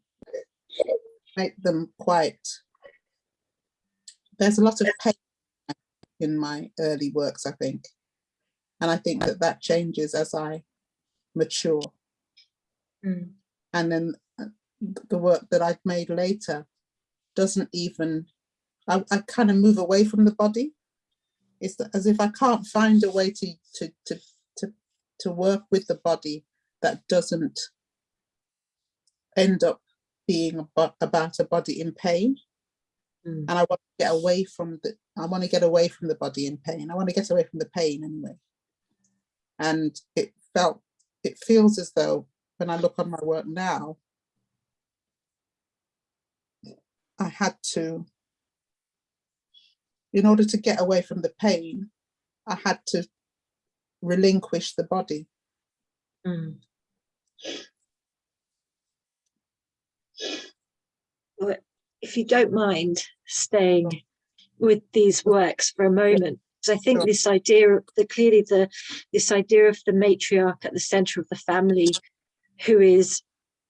Make them quite, there's a lot of pain in my early works, I think. And I think that that changes as I mature. mm, And then uh, the work that I've made later doesn't even, I, I kind of move away from the body. It's as if I can't find a way to, to, to, to, work with the body that doesn't end up being about a body in pain. mm. And I want to get away from the, I want to get away from the body in pain. I want to get away from the pain anyway. And it felt, it feels as though when I look on my work now, I had to, in order to get away from the pain, I had to relinquish the body. Mm. Well, if you don't mind staying with these works for a moment, because I think Sure. this idea, the, clearly the this idea of the matriarch at the center of the family, who is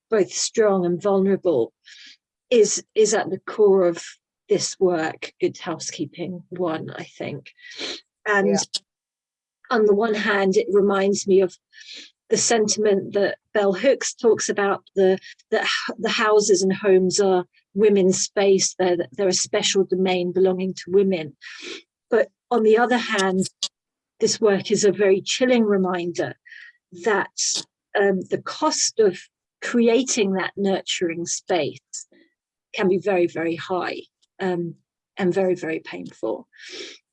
both strong and vulnerable, is is at the core of this work, Good Housekeeping One, I think. And Yeah. On the one hand, it reminds me of the sentiment that Bell Hooks talks about the that the houses and homes are women's space. They're they're a special domain belonging to women. But on the other hand, this work is a very chilling reminder that um, the cost of creating that nurturing space can be very very high um, and very very painful.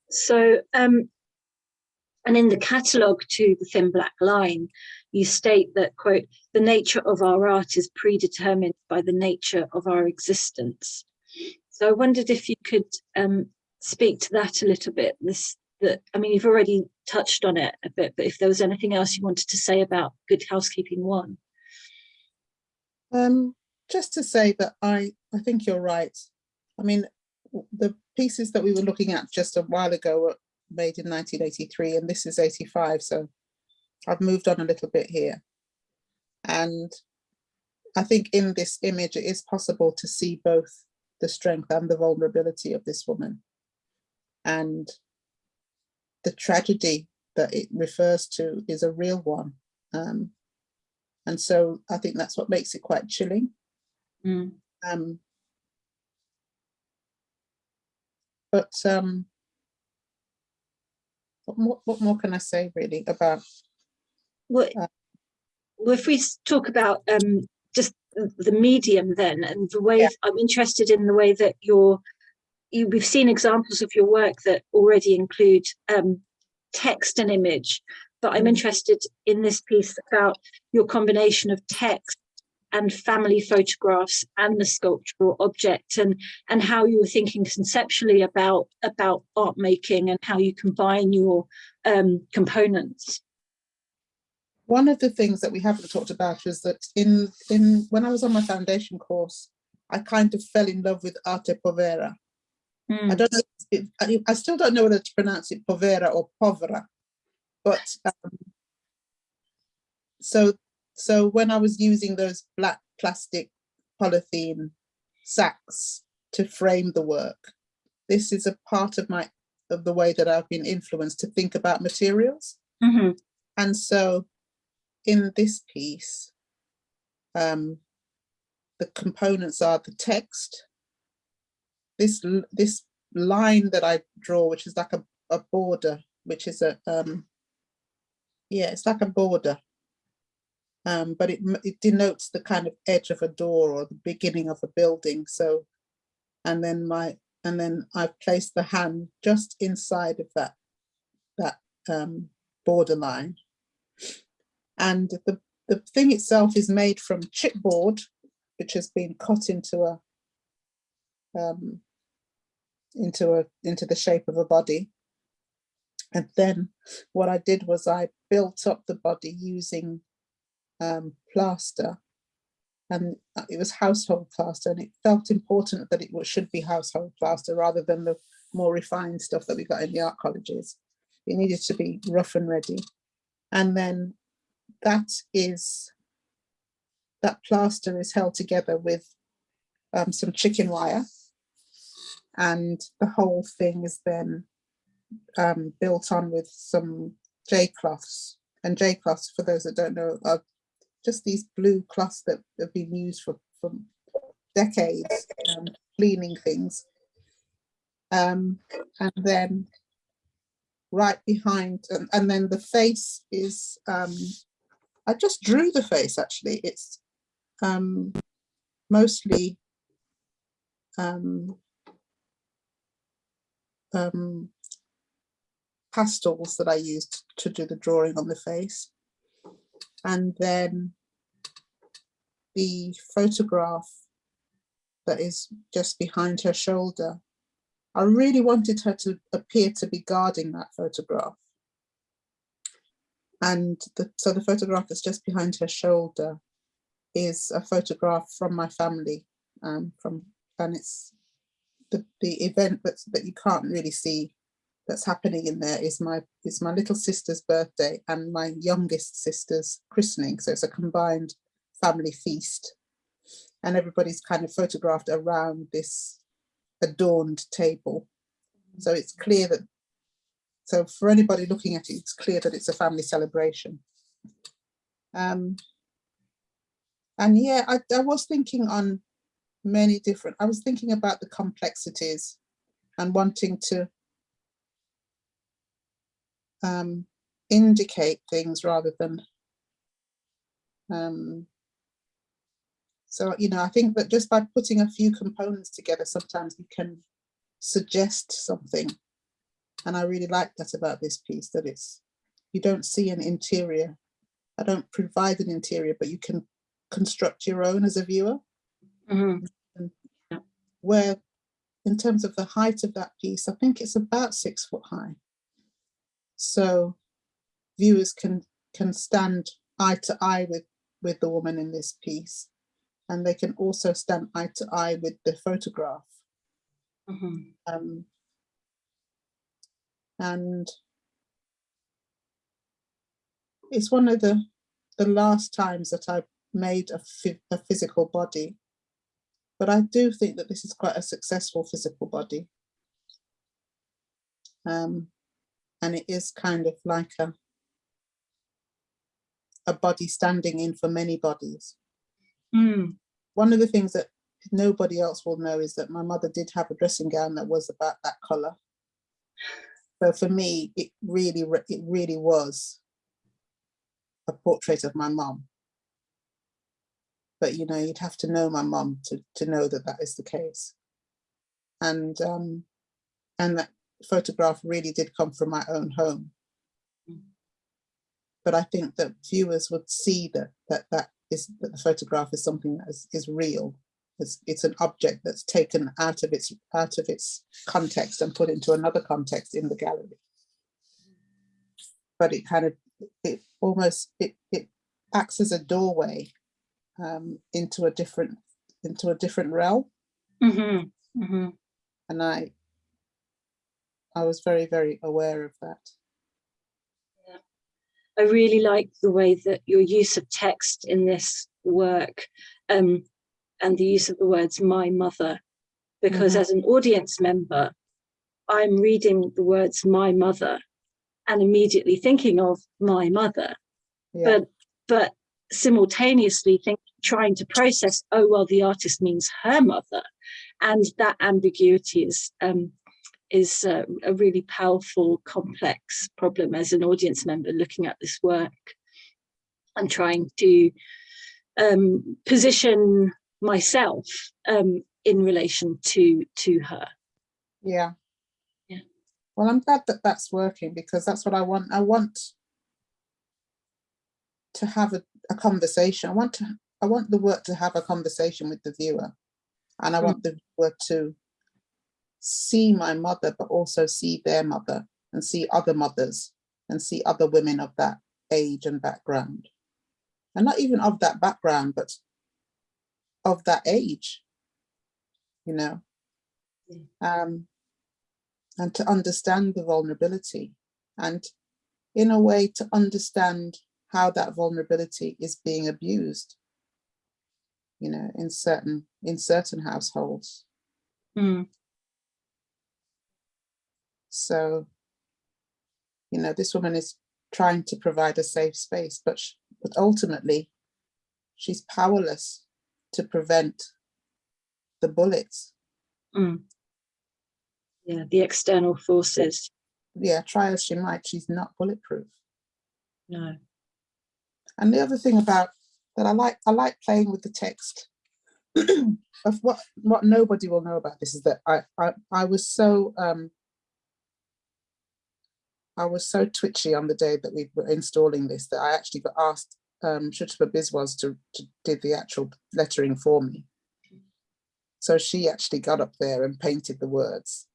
So um, and in the catalogue to the thin black line, you state that, quote, the nature of our art is predetermined by the nature of our existence. So I wondered if you could um, speak to that a little bit. This, that I mean, you've already touched on it a bit, but if there was anything else you wanted to say about Good Housekeeping One. Um, just to say that I, I think you're right. I mean, the pieces that we were looking at just a while ago were made in 1983 and this is 85. So I've moved on a little bit here. And I think in this image, it is possible to see both the strength and the vulnerability of this woman. And the tragedy that it refers to is a real one. Um, and so I think that's what makes it quite chilling. Mm, Um, but um, what more, what more can I say really about? Well, Uh, well, if we talk about um, just the medium then, and the way Yeah. I'm interested in the way that you're, you, we've seen examples of your work that already include um, text and image, but I'm Mm. interested in this piece about your combination of text and family photographs and the sculptural object and and how you were thinking conceptually about about art making and how you combine your um, components. One of the things that we haven't talked about is that in in when I was on my foundation course, I kind of fell in love with arte povera. I Mm, don't know. If, I, I still don't know whether to pronounce it povera or povera, but um, so so when I was using those black plastic polythene sacks to frame the work, this is a part of my of the way that I've been influenced to think about materials. mhm, And so in this piece, um, the components are the text, this, this line that I draw, which is like a, a border, which is a, um, yeah, it's like a border. Um, but it, it denotes the kind of edge of a door or the beginning of a building. So, and then my, and then I've placed the hand just inside of that, that um, borderline and the, the thing itself is made from chipboard, which has been cut into a um, into a into the shape of a body. And then what I did was I built up the body using um, plaster and it was household plaster and it felt important that it should be household plaster rather than the more refined stuff that we got in the art colleges. It needed to be rough and ready. And then that is, that plaster is held together with um, some chicken wire. And the whole thing is then um, built on with some J cloths. And J cloths, for those that don't know, are just these blue cloths that have been used for, for decades, um, cleaning things. Um, and then right behind, and, and then the face is, um, I just drew the face actually. It's um, mostly um, um, pastels that I used to do the drawing on the face. And then the photograph that is just behind her shoulder. I really wanted her to appear to be guarding that photograph. And the, so the photograph that's just behind her shoulder is a photograph from my family, um, from, and it's the, the event that's, that you can't really see that's happening in there is my is my little sister's birthday and my youngest sister's christening. So it's a combined family feast. And everybody's kind of photographed around this adorned table. So it's clear that, so for anybody looking at it, it's clear that it's a family celebration. Um, and yeah, I, I was thinking on many different, I was thinking about the complexities and wanting to um, indicate things rather than um, so you know I think that just by putting a few components together sometimes you can suggest something. And I really like that about this piece that it's you don't see an interior. I don't provide an interior but you can construct your own as a viewer. Mhm. where in terms of the height of that piece I think it's about six foot high so viewers can can stand eye to eye with with the woman in this piece and they can also stand eye to eye with the photograph Mhm. um, and it's one of the the last times that I've made a, a physical body but I do think that this is quite a successful physical body um, and it is kind of like a a body standing in for many bodies. Mm. One of the things that nobody else will know is that my mother did have a dressing gown that was about that color. So for me, it really, it really was a portrait of my mom. But you know, you'd have to know my mom to to know that that is the case. And um, and that photograph really did come from my own home. But I think that viewers would see that that that is that the photograph is something that is, is real. It's, it's an object that's taken out of its out of its context and put into another context in the gallery. But it kind of it almost it it acts as a doorway um, into a different into a different realm. Mm -hmm. Mm -hmm. And I I was very, very aware of that. I really like the way that your use of text in this work um, and the use of the words my mother, because Mhm. as an audience member, I'm reading the words my mother and immediately thinking of my mother, Yeah, but but simultaneously think, trying to process, oh, well, the artist means her mother. And that ambiguity is um, is uh, a really powerful, complex problem as an audience member looking at this work and trying to um, position myself um, in relation to to her. yeah. Yeah. Well, I'm glad that that's working because that's what I want. I want to have a, a conversation. I want to, I want the work to have a conversation with the viewer. And I Mm. want the viewer to see my mother, but also see their mother and see other mothers and see other women of that age and background. and not even of that background, but of that age, you know, um, and to understand the vulnerability and in a way to understand how that vulnerability is being abused, you know, in certain, in certain households. Mm, So, you know, this woman is trying to provide a safe space, but, sh- but ultimately she's powerless to prevent the bullets. mm. Yeah, the external forces. Yeah, try as she might, she's not bulletproof. No. And the other thing about that I like, I like playing with the text of what what nobody will know about this is that I I, I was so um I was so twitchy on the day that we were installing this that I actually got asked um Sutapa Biswas to, to did the actual lettering for me. So she actually got up there and painted the words.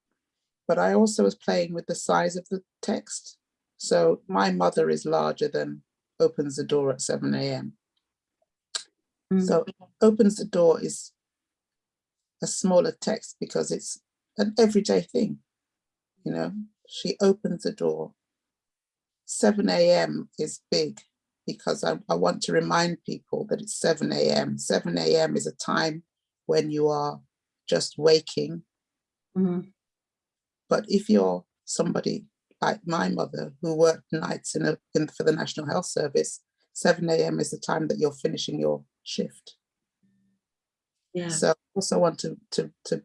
But I also was playing with the size of the text. So my mother is larger than opens the door at 7 a.m. Mm. So opens the door is a smaller text because it's an everyday thing. You know, she opens the door. 7 a.m. is big because I, I want to remind people that it's 7 a.m. 7 a.m. is a time when you are just waking. Mhm. But if you're somebody like my mother who worked nights in a, in, for the National Health Service, 7 a.m. is the time that you're finishing your shift. Yeah. So I also want to, to, to,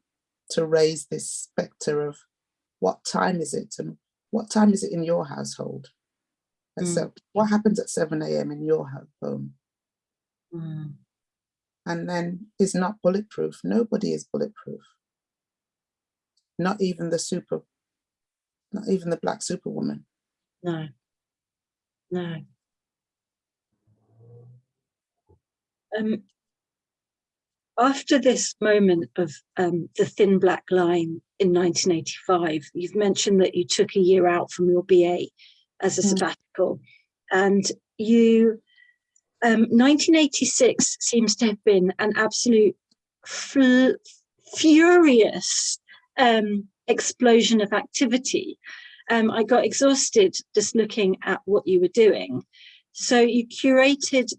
to raise this specter of what time is it and what time is it in your household? And Mm. so what happens at 7 a.m. in your home? Mm. And then is not bulletproof. Nobody is bulletproof. Not even the super, not even the black superwoman. No. No. Um, after this moment of um, the thin black line in 1985, you've mentioned that you took a year out from your BA as a Mm. sabbatical, and you. Um, 1986 seems to have been an absolute furious um, explosion of activity. Um, I got exhausted just looking at what you were doing. So you curated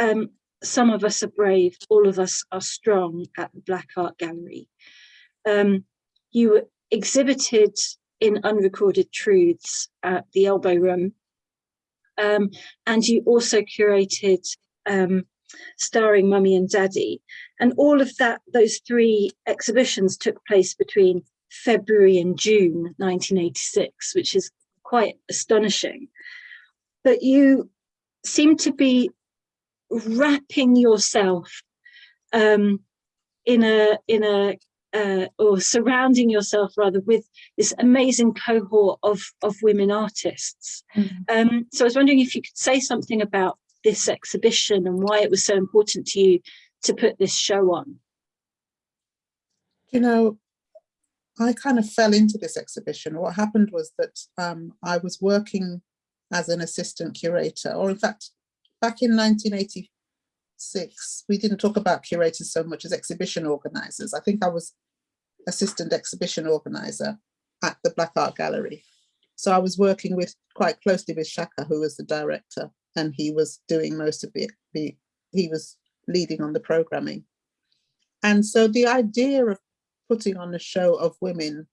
um, Some of Us Are Brave, All of Us Are Strong at the Black Art Gallery. Um, you exhibited in Unrecorded Truths at the Elbow Room. Um, and you also curated um, Starring Mummy and Daddy. And all of that, those three exhibitions took place between February and June 1986, which is quite astonishing. But you seem to be wrapping yourself um, in a in a uh, or surrounding yourself rather with this amazing cohort of of women artists. Um, so I was wondering if you could say something about this exhibition and why it was so important to you to put this show on. You know, I kind of fell into this exhibition. What happened was that um, I was working as an assistant curator, or in fact, back in 1986, we didn't talk about curators so much as exhibition organizers. I think I was assistant exhibition organizer at the Black Art Gallery. So I was working with quite closely with Shakka, who was the director, and he was doing most of it. he was leading on the programming. And so the idea of putting on a show of women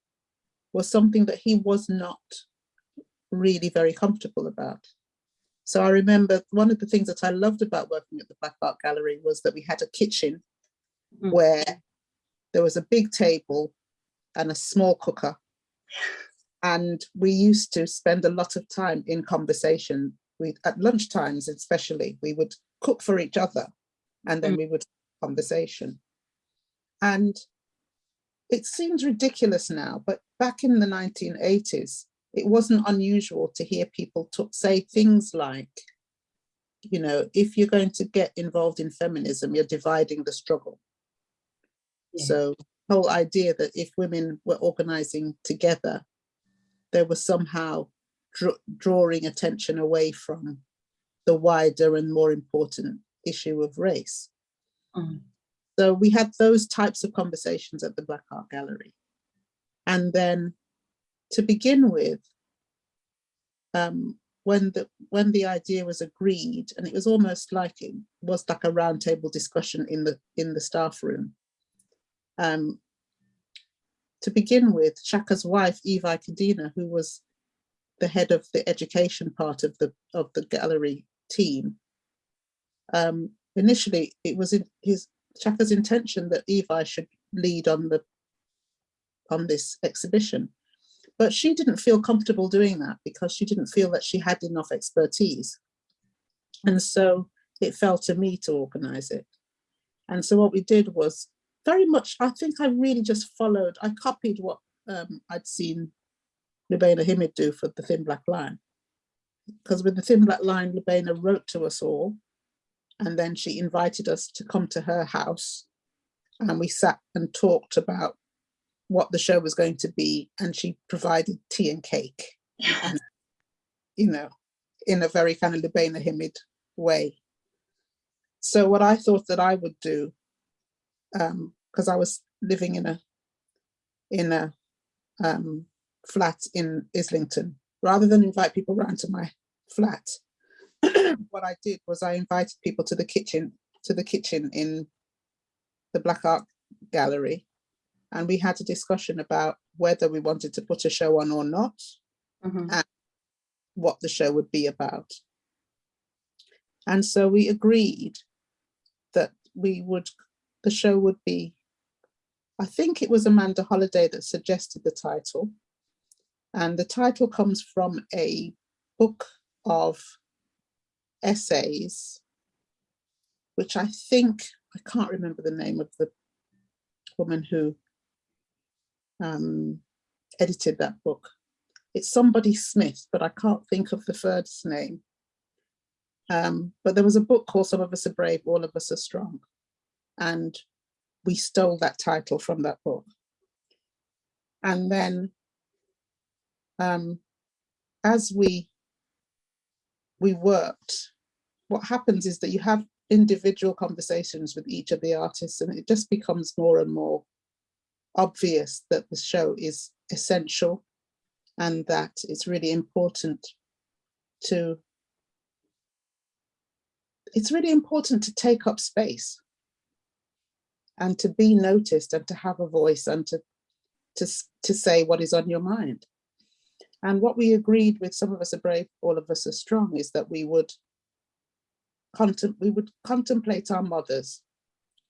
was something that he was not really very comfortable about. So I remember one of the things that I loved about working at the Black Art Gallery was that we had a kitchen Mm. where there was a big table and a small cooker. And we used to spend a lot of time in conversation. We at lunchtimes especially, we would cook for each other and then we would conversation. And it seems ridiculous now, but back in the 1980s, it wasn't unusual to hear people talk, say things like, you know, if you're going to get involved in feminism, you're dividing the struggle. Yeah. So whole idea that if women were organizing together, they were somehow draw, drawing attention away from the wider and more important issue of race. Mm. So we had those types of conversations at the Black Art Gallery. And then to begin with, um, when the when the idea was agreed, and it was almost like it was like a roundtable discussion in the in the staff room. Um, to begin with, Shakka's wife, Evi Kadena, who was the head of the education part of the of the gallery team, um, initially it was in his Shakka's intention that Evi should lead on the on this exhibition. But she didn't feel comfortable doing that because she didn't feel that she had enough expertise. And so it fell to me to organize it. And so what we did was very much, I think I really just followed, I copied what um, I'd seen Lubaina Himid do for the Thin Black Line. Because with the Thin Black Line, Lubaina wrote to us all, and then she invited us to come to her house, and we sat and talked about what the show was going to be, and she provided tea and cake, and, you know, in a very kind of Lubaina Himid way. So what I thought that I would do, because I was living in a in a um, flat in Islington, rather than invite people around to my flat, what I did was I invited people to the kitchen to the kitchen in the Black Art Gallery, and we had a discussion about whether we wanted to put a show on or not, Mhm. and what the show would be about. And so we agreed that we would, the show would be, I think it was Amanda Holiday that suggested the title. And the title comes from a book of essays, which I think, I can't remember the name of the woman who um, edited that book. It's somebody Smith, but I can't think of the first name. Um, but there was a book called Some of Us Are Brave, All of Us Are Strong. And we stole that title from that book. And then um, as we we worked, what happens is that you have individual conversations with each of the artists and it just becomes more and more obvious that the show is essential and that it's really important to it's really important to take up space and to be noticed and to have a voice and to to, to say what is on your mind. And what we agreed with some of us are brave, all of us are strong, is that we would we would contemplate our mothers.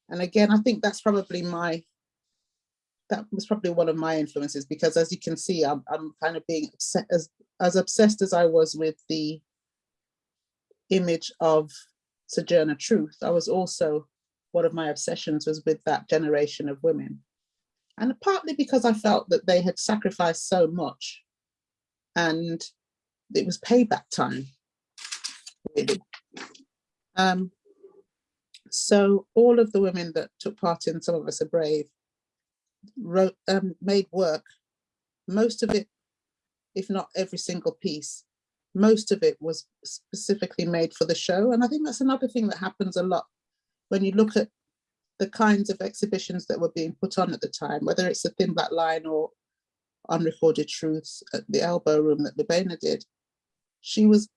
And again, I think that's probably my that was probably one of my influences because as you can see, I'm, I'm kind of being as, as obsessed as I was with the image of Sojourner Truth, I was also, one of my obsessions was with that generation of women. And partly because I felt that they had sacrificed so much and it was payback time, really. Um, so all of the women that took part in Some of Us Are Brave wrote, um, made work, most of it, if not every single piece, most of it was specifically made for the show. And I think that's another thing that happens a lot when you look at the kinds of exhibitions that were being put on at the time, whether it's a Thin Black Line or Unrecorded Truths at the Elbow Room that Lubaina did. She was,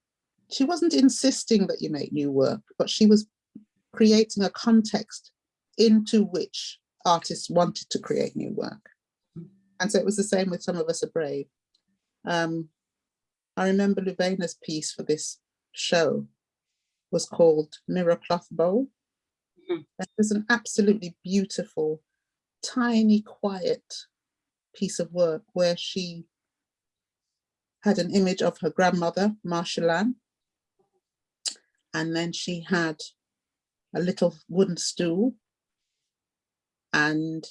she wasn't insisting that you make new work, but she was creating a context into which artists wanted to create new work. And so it was the same with Some of Us Are Brave. Um, I remember Lubaina's piece for this show was called Mirror Cloth Bowl. Mhm. It was an absolutely beautiful, tiny, quiet piece of work where she had an image of her grandmother, Marshall Ann. And then she had a little wooden stool and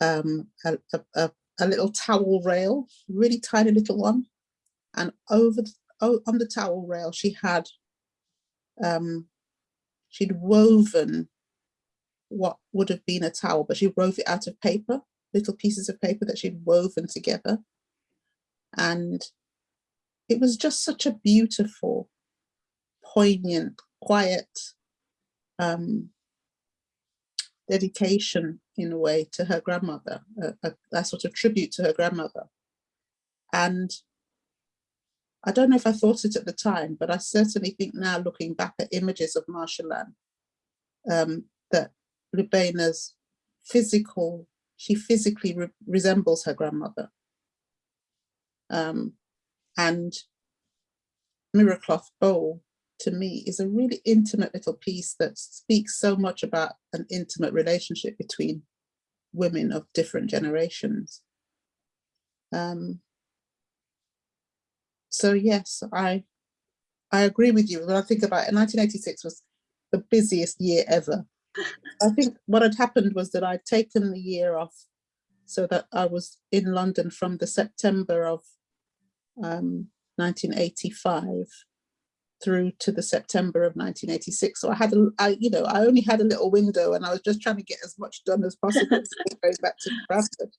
um, a, a, a, little towel rail, really tiny little one. And over the, on the towel rail, she had, um, she'd woven what would have been a towel, but she wove it out of paper, little pieces of paper that she'd woven together. And it was just such a beautiful poignant, quiet um, dedication in a way to her grandmother, a, a, a sort of tribute to her grandmother. And I don't know if I thought it at the time, but I certainly think now looking back at images of Marshall um, that Lubaina's physical, she physically re resembles her grandmother. Um, and Mirror Cloth Bowl to me is a really intimate little piece that speaks so much about an intimate relationship between women of different generations. Um, so yes, I I agree with you. When I think about it, 1986 was the busiest year ever. I think what had happened was that I'd taken the year off so that I was in London from the September of um, 1985 through to the September of 1986. So I had, a, I, you know, I only had a little window and I was just trying to get as much done as possible going back to Bradford.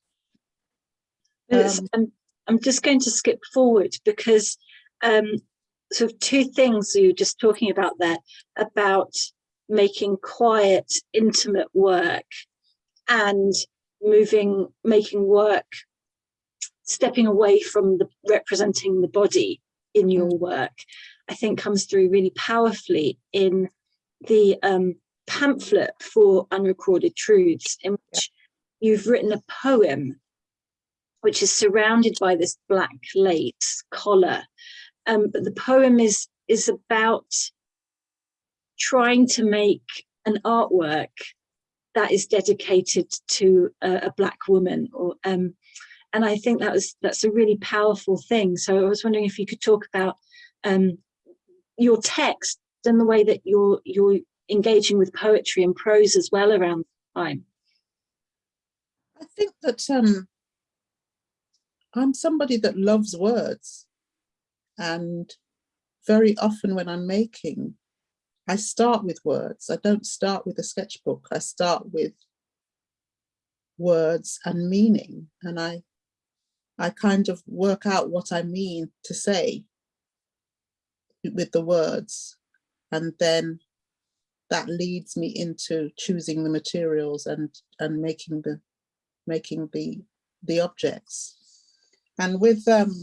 Um, I'm, I'm just going to skip forward because um, sort of two things you were just talking about there about making quiet, intimate work and moving, making work, stepping away from the representing the body in your work, I think comes through really powerfully in the um, pamphlet for Unrecorded Truths, in which you've written a poem which is surrounded by this black lace collar. Um, but the poem is is about trying to make an artwork that is dedicated to a, a black woman or um, and I think that was that's a really powerful thing. So I was wondering if you could talk about um, your text and the way that you're you're engaging with poetry and prose as well around time. I think that um, I'm somebody that loves words. And very often when I'm making, I start with words. I don't start with a sketchbook. I start with words and meaning. And I, I kind of work out what I mean to say with the words. And then that leads me into choosing the materials and, and making the, making the, the objects. And with um,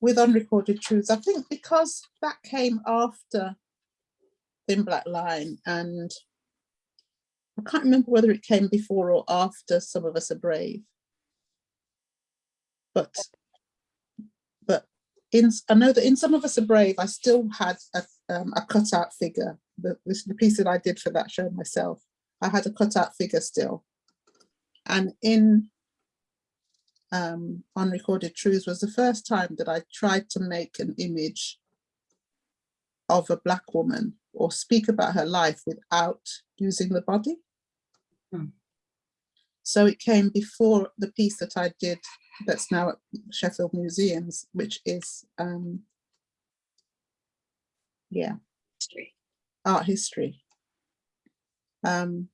with unrecorded truths, I think because that came after Thin Black Line, and I can't remember whether it came before or after Some of Us Are Brave. But in I know that in Some of Us Are Brave, I still had a, um, a cutout figure. The, this, the piece that I did for that show myself, I had a cutout figure still. And in um, Unrecorded Truths was the first time that I tried to make an image of a black woman or speak about her life without using the body. Hmm. So it came before the piece that I did that's now at Sheffield Museums, which is, um, yeah, History. art history. Um,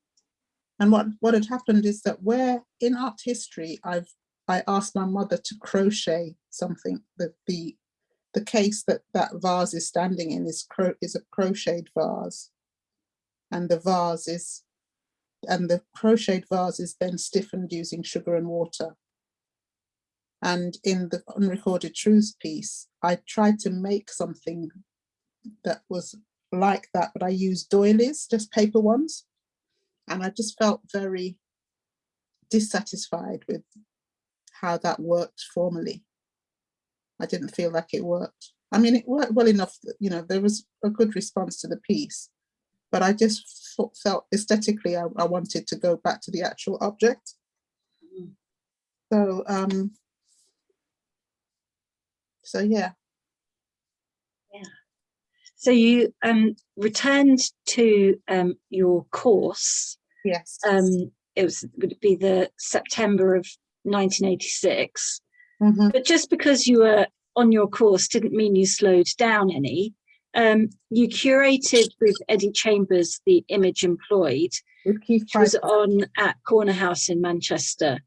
and what, what had happened is that where in art history, I've I asked my mother to crochet something that the the case that that vase is standing in is cro is a crocheted vase and the vase is and the crocheted vase is then stiffened using sugar and water and in the unrecorded truths piece I tried to make something that was like that but I used doilies just paper ones and I just felt very dissatisfied with how that worked formally. I didn't feel like it worked. I mean, it worked well enough that, you know, there was a good response to the piece, but I just felt aesthetically I, I wanted to go back to the actual object. Mm. So, um, so yeah. Yeah so you um, returned to um, your course. Yes. Um, it was would be the September of 1986. Mhm. But just because you were on your course didn't mean you slowed down any. Um, you curated with Eddie Chambers the image employed, which was on at Corner House in Manchester.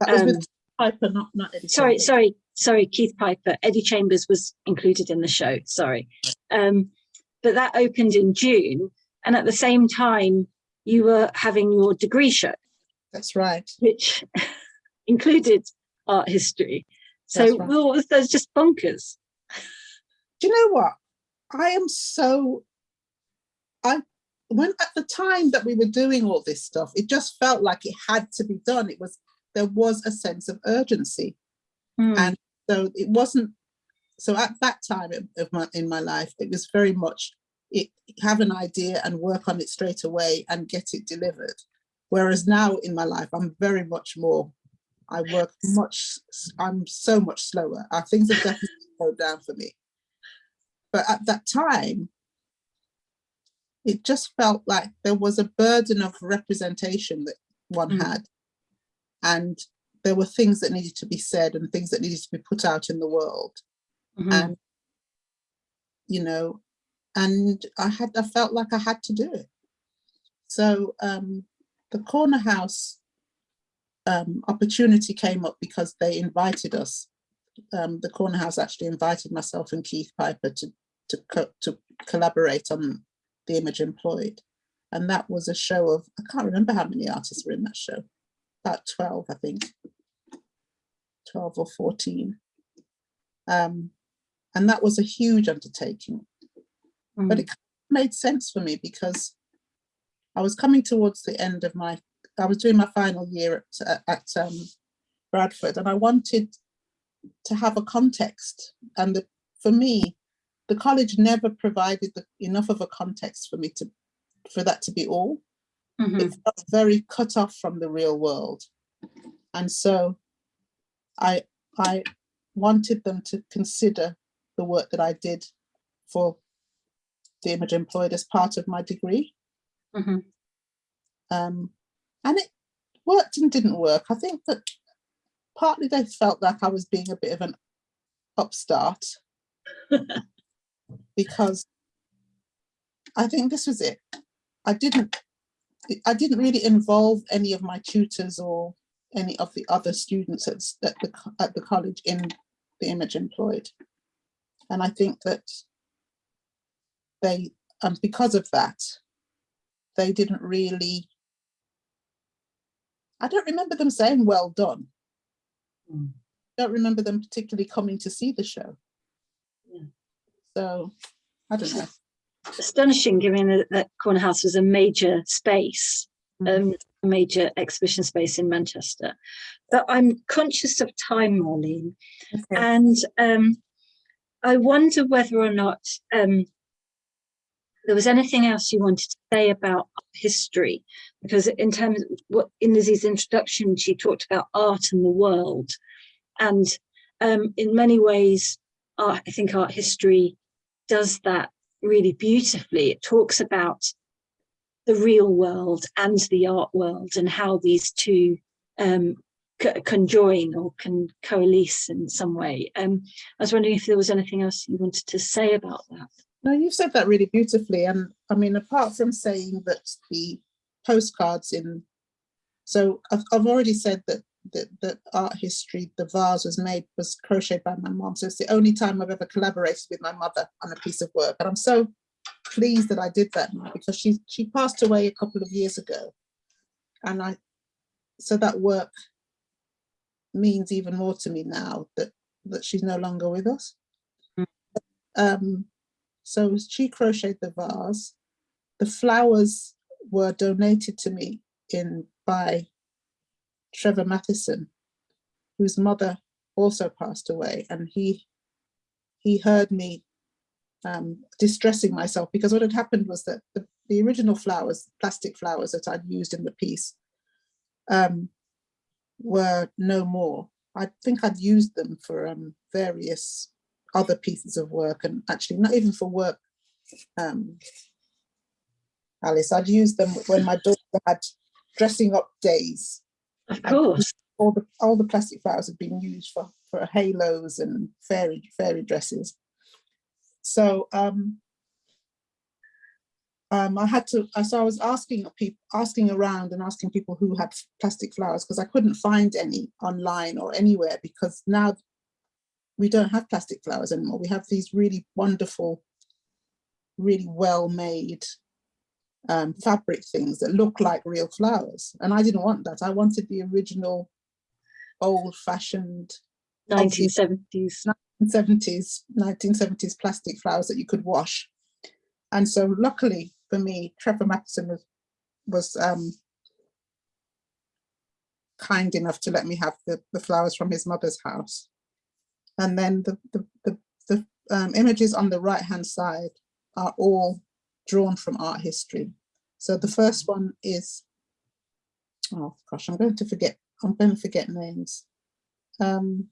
That was um, with Piper, not, not Eddie Sorry, Chambers. sorry, sorry, Keith Piper. Eddie Chambers was included in the show. Sorry. Um, but that opened in June. And at the same time, you were having your degree show, That's right. which included art history. So right. well, that's just bonkers. Do you know what? I am so, I, when at the time that we were doing all this stuff, it just felt like it had to be done. It was, there was a sense of urgency. Hmm. And so it wasn't, so at that time of- my, in my life, it was very much it, have an idea and work on it straight away and get it delivered. Whereas now in my life, I'm very much more, I work much, I'm so much slower. Uh, Things have definitely slowed down for me. But at that time, it just felt like there was a burden of representation that one Mm. had. And there were things that needed to be said and things that needed to be put out in the world. Mhm. And, you know, and I had, I felt like I had to do it. So um, the corner house um, opportunity came up because they invited us. Um, the corner house actually invited myself and Keith Piper to to co- to collaborate on the image employed, and that was a show of I can't remember how many artists were in that show, about twelve I think, twelve or fourteen. Um, and that was a huge undertaking but Mm. it made sense for me because I was coming towards the end of my, I was doing my final year at, at um, Bradford and I wanted to have a context. And the, for me, the college never provided the, enough of a context for me to, for that to be all. Mhm. It felt very cut off from the real world. And so I, I wanted them to consider the work that I did for the image employed as part of my degree. Mhm. Um, and it worked and didn't work. I think that partly they felt like I was being a bit of an upstart because I think this was it. I didn't, I didn't really involve any of my tutors or any of the other students at, at the, at the college in the image employed. And I think that they, and because of that, they didn't really, I don't remember them saying, well done. Mm. Don't remember them particularly coming to see the show. Yeah. So, I don't know. Astonishing, given that, Corner House was a major space, Mhm. um, a major exhibition space in Manchester. But I'm conscious of time, Marlene, Okay. and um, I wonder whether or not um, there was anything else you wanted to say about history, because in terms of what in Lizzie's introduction, she talked about art and the world, and um, in many ways, art, I think art history does that really beautifully. It talks about the real world and the art world and how these two um, conjoin or can coalesce in some way. Um, I was wondering if there was anything else you wanted to say about that. No, you've said that really beautifully. And I mean, apart from saying that the postcards in, so I've, I've already said that, that, that art history, the vase was made, was crocheted by my mom. So it's the only time I've ever collaborated with my mother on a piece of work. And I'm so pleased that I did that now because she, she passed away a couple of years ago. And I, so that work means even more to me now that, that she's no longer with us. Mm. Um, so she crocheted the vase. The flowers were donated to me in by Trevor Matheson, whose mother also passed away, and he he heard me um, distressing myself because what had happened was that the, the original flowers, plastic flowers that I'd used in the piece, um, were no more. I think I'd used them for um, various other pieces of work and actually not even for work um alice i'd used them when my daughter had dressing up days Of course. all the all the plastic flowers have been used for for halos and fairy fairy dresses so um um, I had to, so I was asking people, asking around and asking people who had plastic flowers because I couldn't find any online or anywhere because now we don't have plastic flowers anymore. We have these really wonderful really well-made um, fabric things that look like real flowers. And I didn't want that. I wanted the original old-fashioned Nineteen seventies. 1970s 1970s plastic flowers that you could wash. And so luckily for me, Trevor Matheson was, was um, kind enough to let me have the, the flowers from his mother's house. And then the, the, the, the um, images on the right hand side are all drawn from art history. So the first one is, oh gosh, I'm going to forget, I'm going to forget names. Um,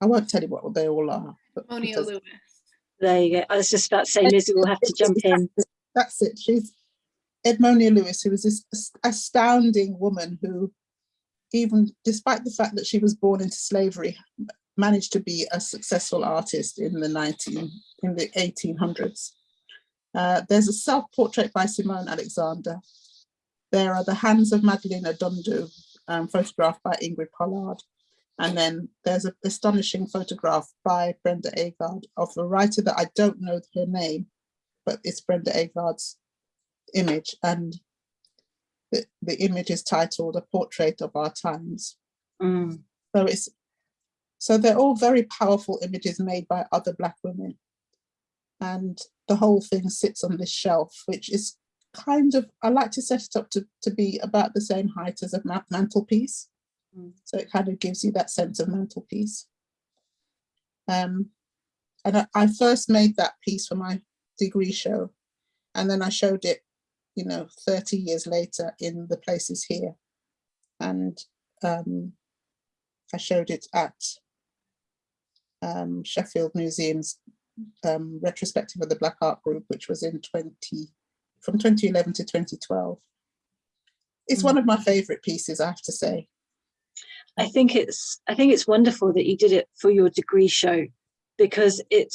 I won't tell you what they all are. but Monia because- Lewis. There you go. I was just about to say Lizzie will have to jump in. That's it. She's Edmonia Lewis, who was this astounding woman who, even despite the fact that she was born into slavery, managed to be a successful artist in the 19 in the 1800s. Uh, there's a self-portrait by Simone Alexander. There are the hands of Magdalene Odundo, um, photographed by Ingrid Pollard. And then there's an astonishing photograph by Brenda Agard of a writer that I don't know her name, but it's Brenda Agard's image and the, the image is titled A Portrait of Our Times. Mm, So it's so they're all very powerful images made by other black women. And the whole thing sits on this shelf, which is kind of, I like to set it up to, to be about the same height as a ma- mantelpiece. Mm. So it kind of gives you that sense of mantelpiece. Um, and I, I first made that piece for my degree show. And then I showed it, you know, 30 years later in the places here. And um, I showed it at um, Sheffield Museum's um, retrospective of the Black Art Group, which was in 20, from 2011 to 2012. It's one of my favorite pieces, I have to say. I think it's I think it's wonderful that you did it for your degree show because it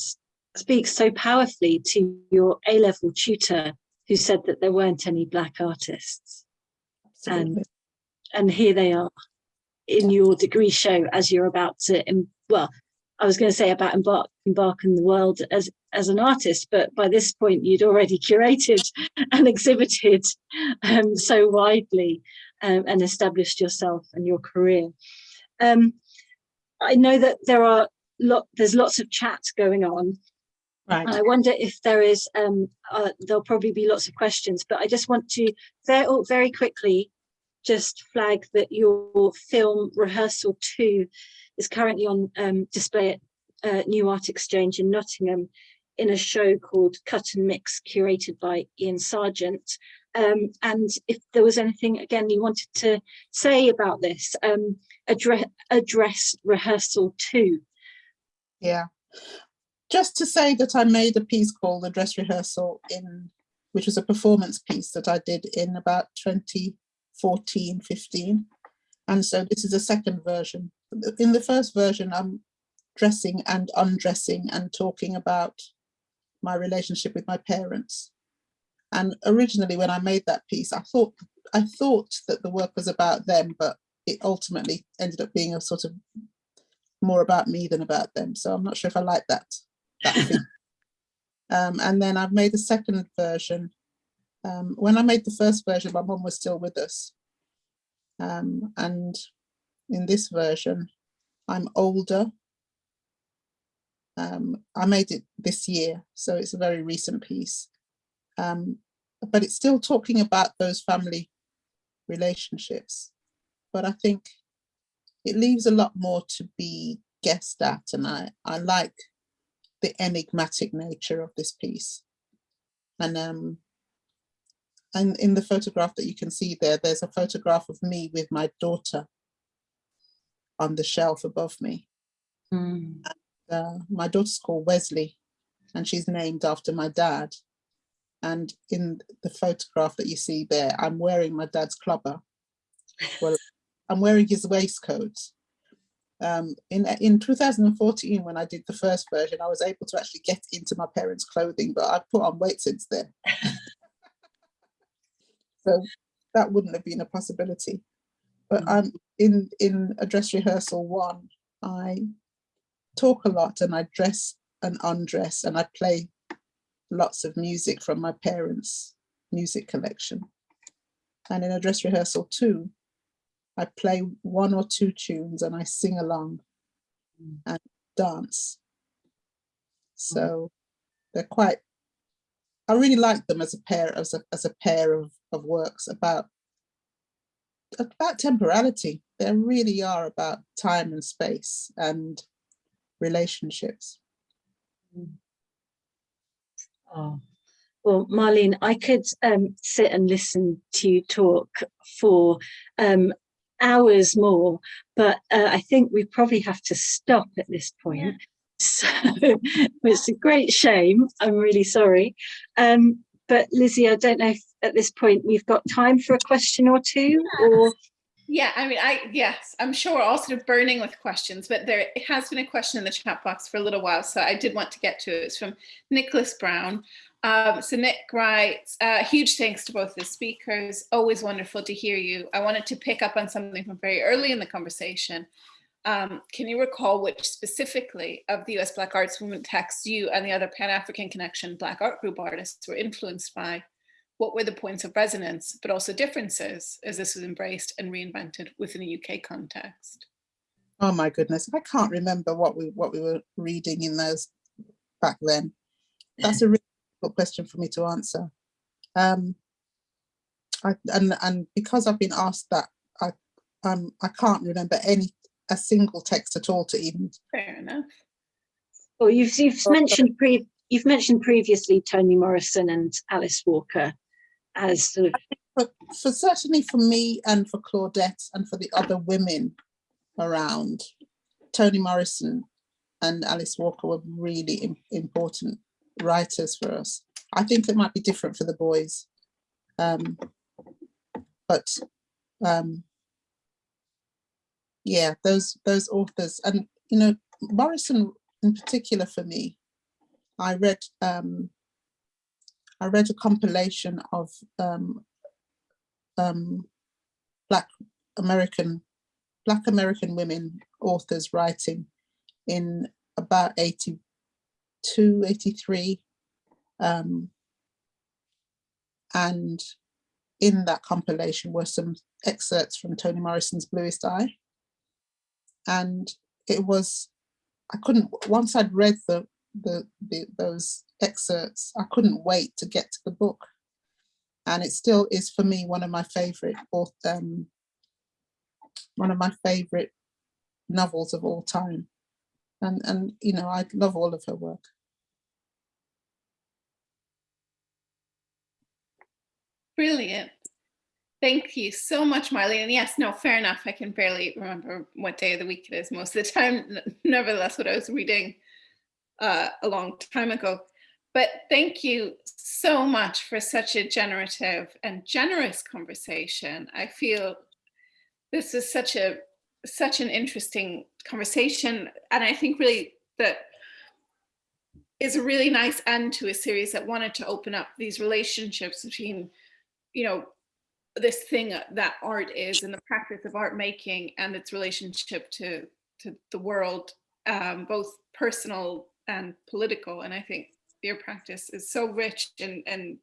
speaks so powerfully to your A-level tutor who said that there weren't any black artists. Absolutely. and here they are in your degree show as you're about to well i was going to say about embark embark in the world as as an artist but by this point you'd already curated and exhibited um, so widely um, and established yourself and your career um, i know that there are lot there's lots of chat going on Right. I wonder if there is, um, uh, there'll probably be lots of questions, but I just want to very, oh, very quickly just flag that your film rehearsal two is currently on um, display at uh, New Art Exchange in Nottingham in a show called Cut and Mix, curated by Ian Sergeant. Um, and if there was anything again you wanted to say about this, um, address, address rehearsal two. Yeah. Just to say that I made a piece called the dress rehearsal in, which was a performance piece that I did in about 2014, 15. And so this is a second version. In the first version, I'm dressing and undressing and talking about my relationship with my parents. And originally when I made that piece, I thought I thought that the work was about them, but it ultimately ended up being a sort of more about me than about them. So I'm not sure if I like that. that um, and then I've made a second version. Um, when I made the first version, my mom was still with us. Um, and in this version, I'm older. Um, I made it this year, so it's a very recent piece. Um, but it's still talking about those family relationships. But I think it leaves a lot more to be guessed at, and I, I like the enigmatic nature of this piece. And um, and in the photograph that you can see there, there's a photograph of me with my daughter on the shelf above me. Uh, my daughter's called Wesley, and she's named after my dad. And in the photograph that you see there, I'm wearing my dad's clubber. Well, I'm wearing his waistcoat. Um, in in 2014, when I did the first version, I was able to actually get into my parents' clothing, but I've put on weight since then. So that wouldn't have been a possibility. But um, in in a dress rehearsal one, I talk a lot and I dress and undress and I play lots of music from my parents' music collection. And in a dress rehearsal two, I play one or two tunes and I sing along Mm. and dance. So they're quite, I really like them as a pair, as a, as a pair of, of works about, about temporality. They really are about time and space and relationships. Oh, well, Marlene, I could um, sit and listen to you talk for um, hours more, but uh, I think we probably have to stop at this point. So it's a great shame. I'm really sorry. Um, but Lizzie, I don't know if at this point we've got time for a question or two, or Yeah, I mean, I yes, I'm sure we're all sort of burning with questions, but there has been a question in the chat box for a little while, so I did want to get to it. It's from Nicholas Brown. Um, so Nick writes, uh, huge thanks to both the speakers. Always wonderful to hear you. I wanted to pick up on something from very early in the conversation. Um, can you recall which specifically of the US Black Arts Movement texts you and the other Pan-African Connection Black Art Group artists were influenced by? What were the points of resonance, but also differences as this was embraced and reinvented within a UK context? Oh my goodness, I can't remember what we what we were reading in those back then. That's a really difficult question for me to answer. Um, I, and and because I've been asked that, I um I can't remember any a single text at all to even. Fair enough. or you've you've Well, mentioned pre you've mentioned previously Toni Morrison and Alice Walker as sort of But for certainly for me and for Claudette and for the other women around, Toni Morrison and Alice Walker were really im- important writers for us. I think it might be different for the boys. Um, but um, yeah, those those authors and you know Morrison in particular for me, I read um, I read a compilation of um, um, Black American Black American women authors writing in about 82, 83. Um, and in that compilation were some excerpts from Toni Morrison's Bluest Eye. And it was, I couldn't, once I'd read the, the, the those excerpts, I couldn't wait to get to the book. And it still is for me one of my favorite um, one of my favorite novels of all time. And and you know I love all of her work. Brilliant. Thank you so much, Marlene. And yes, no, fair enough. I can barely remember what day of the week it is most of the time. Nevertheless, what I was reading uh, a long time ago. But thank you so much for such a generative and generous conversation. I feel this is such a such an interesting conversation, and I think really that is a really nice end to a series that wanted to open up these relationships between, you know, this thing that art is and the practice of art making and its relationship to to the world, um, both personal and political. And I think your practice is so rich and and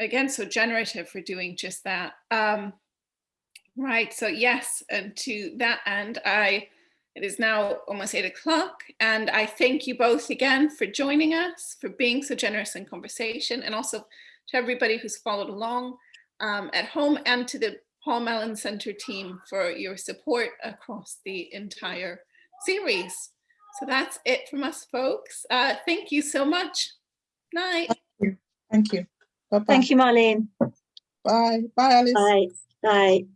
again so generative for doing just that. Um, right. So yes, and to that end, I it is now almost eight o'clock, and I thank you both again for joining us, for being so generous in conversation, and also to everybody who's followed along um, at home and to the Paul Mellon Center team for your support across the entire series. So that's it from us, folks. Uh, thank you so much. Night. thank you Thank bye bye thank you, Marlene. bye bye alice Bye. Bye.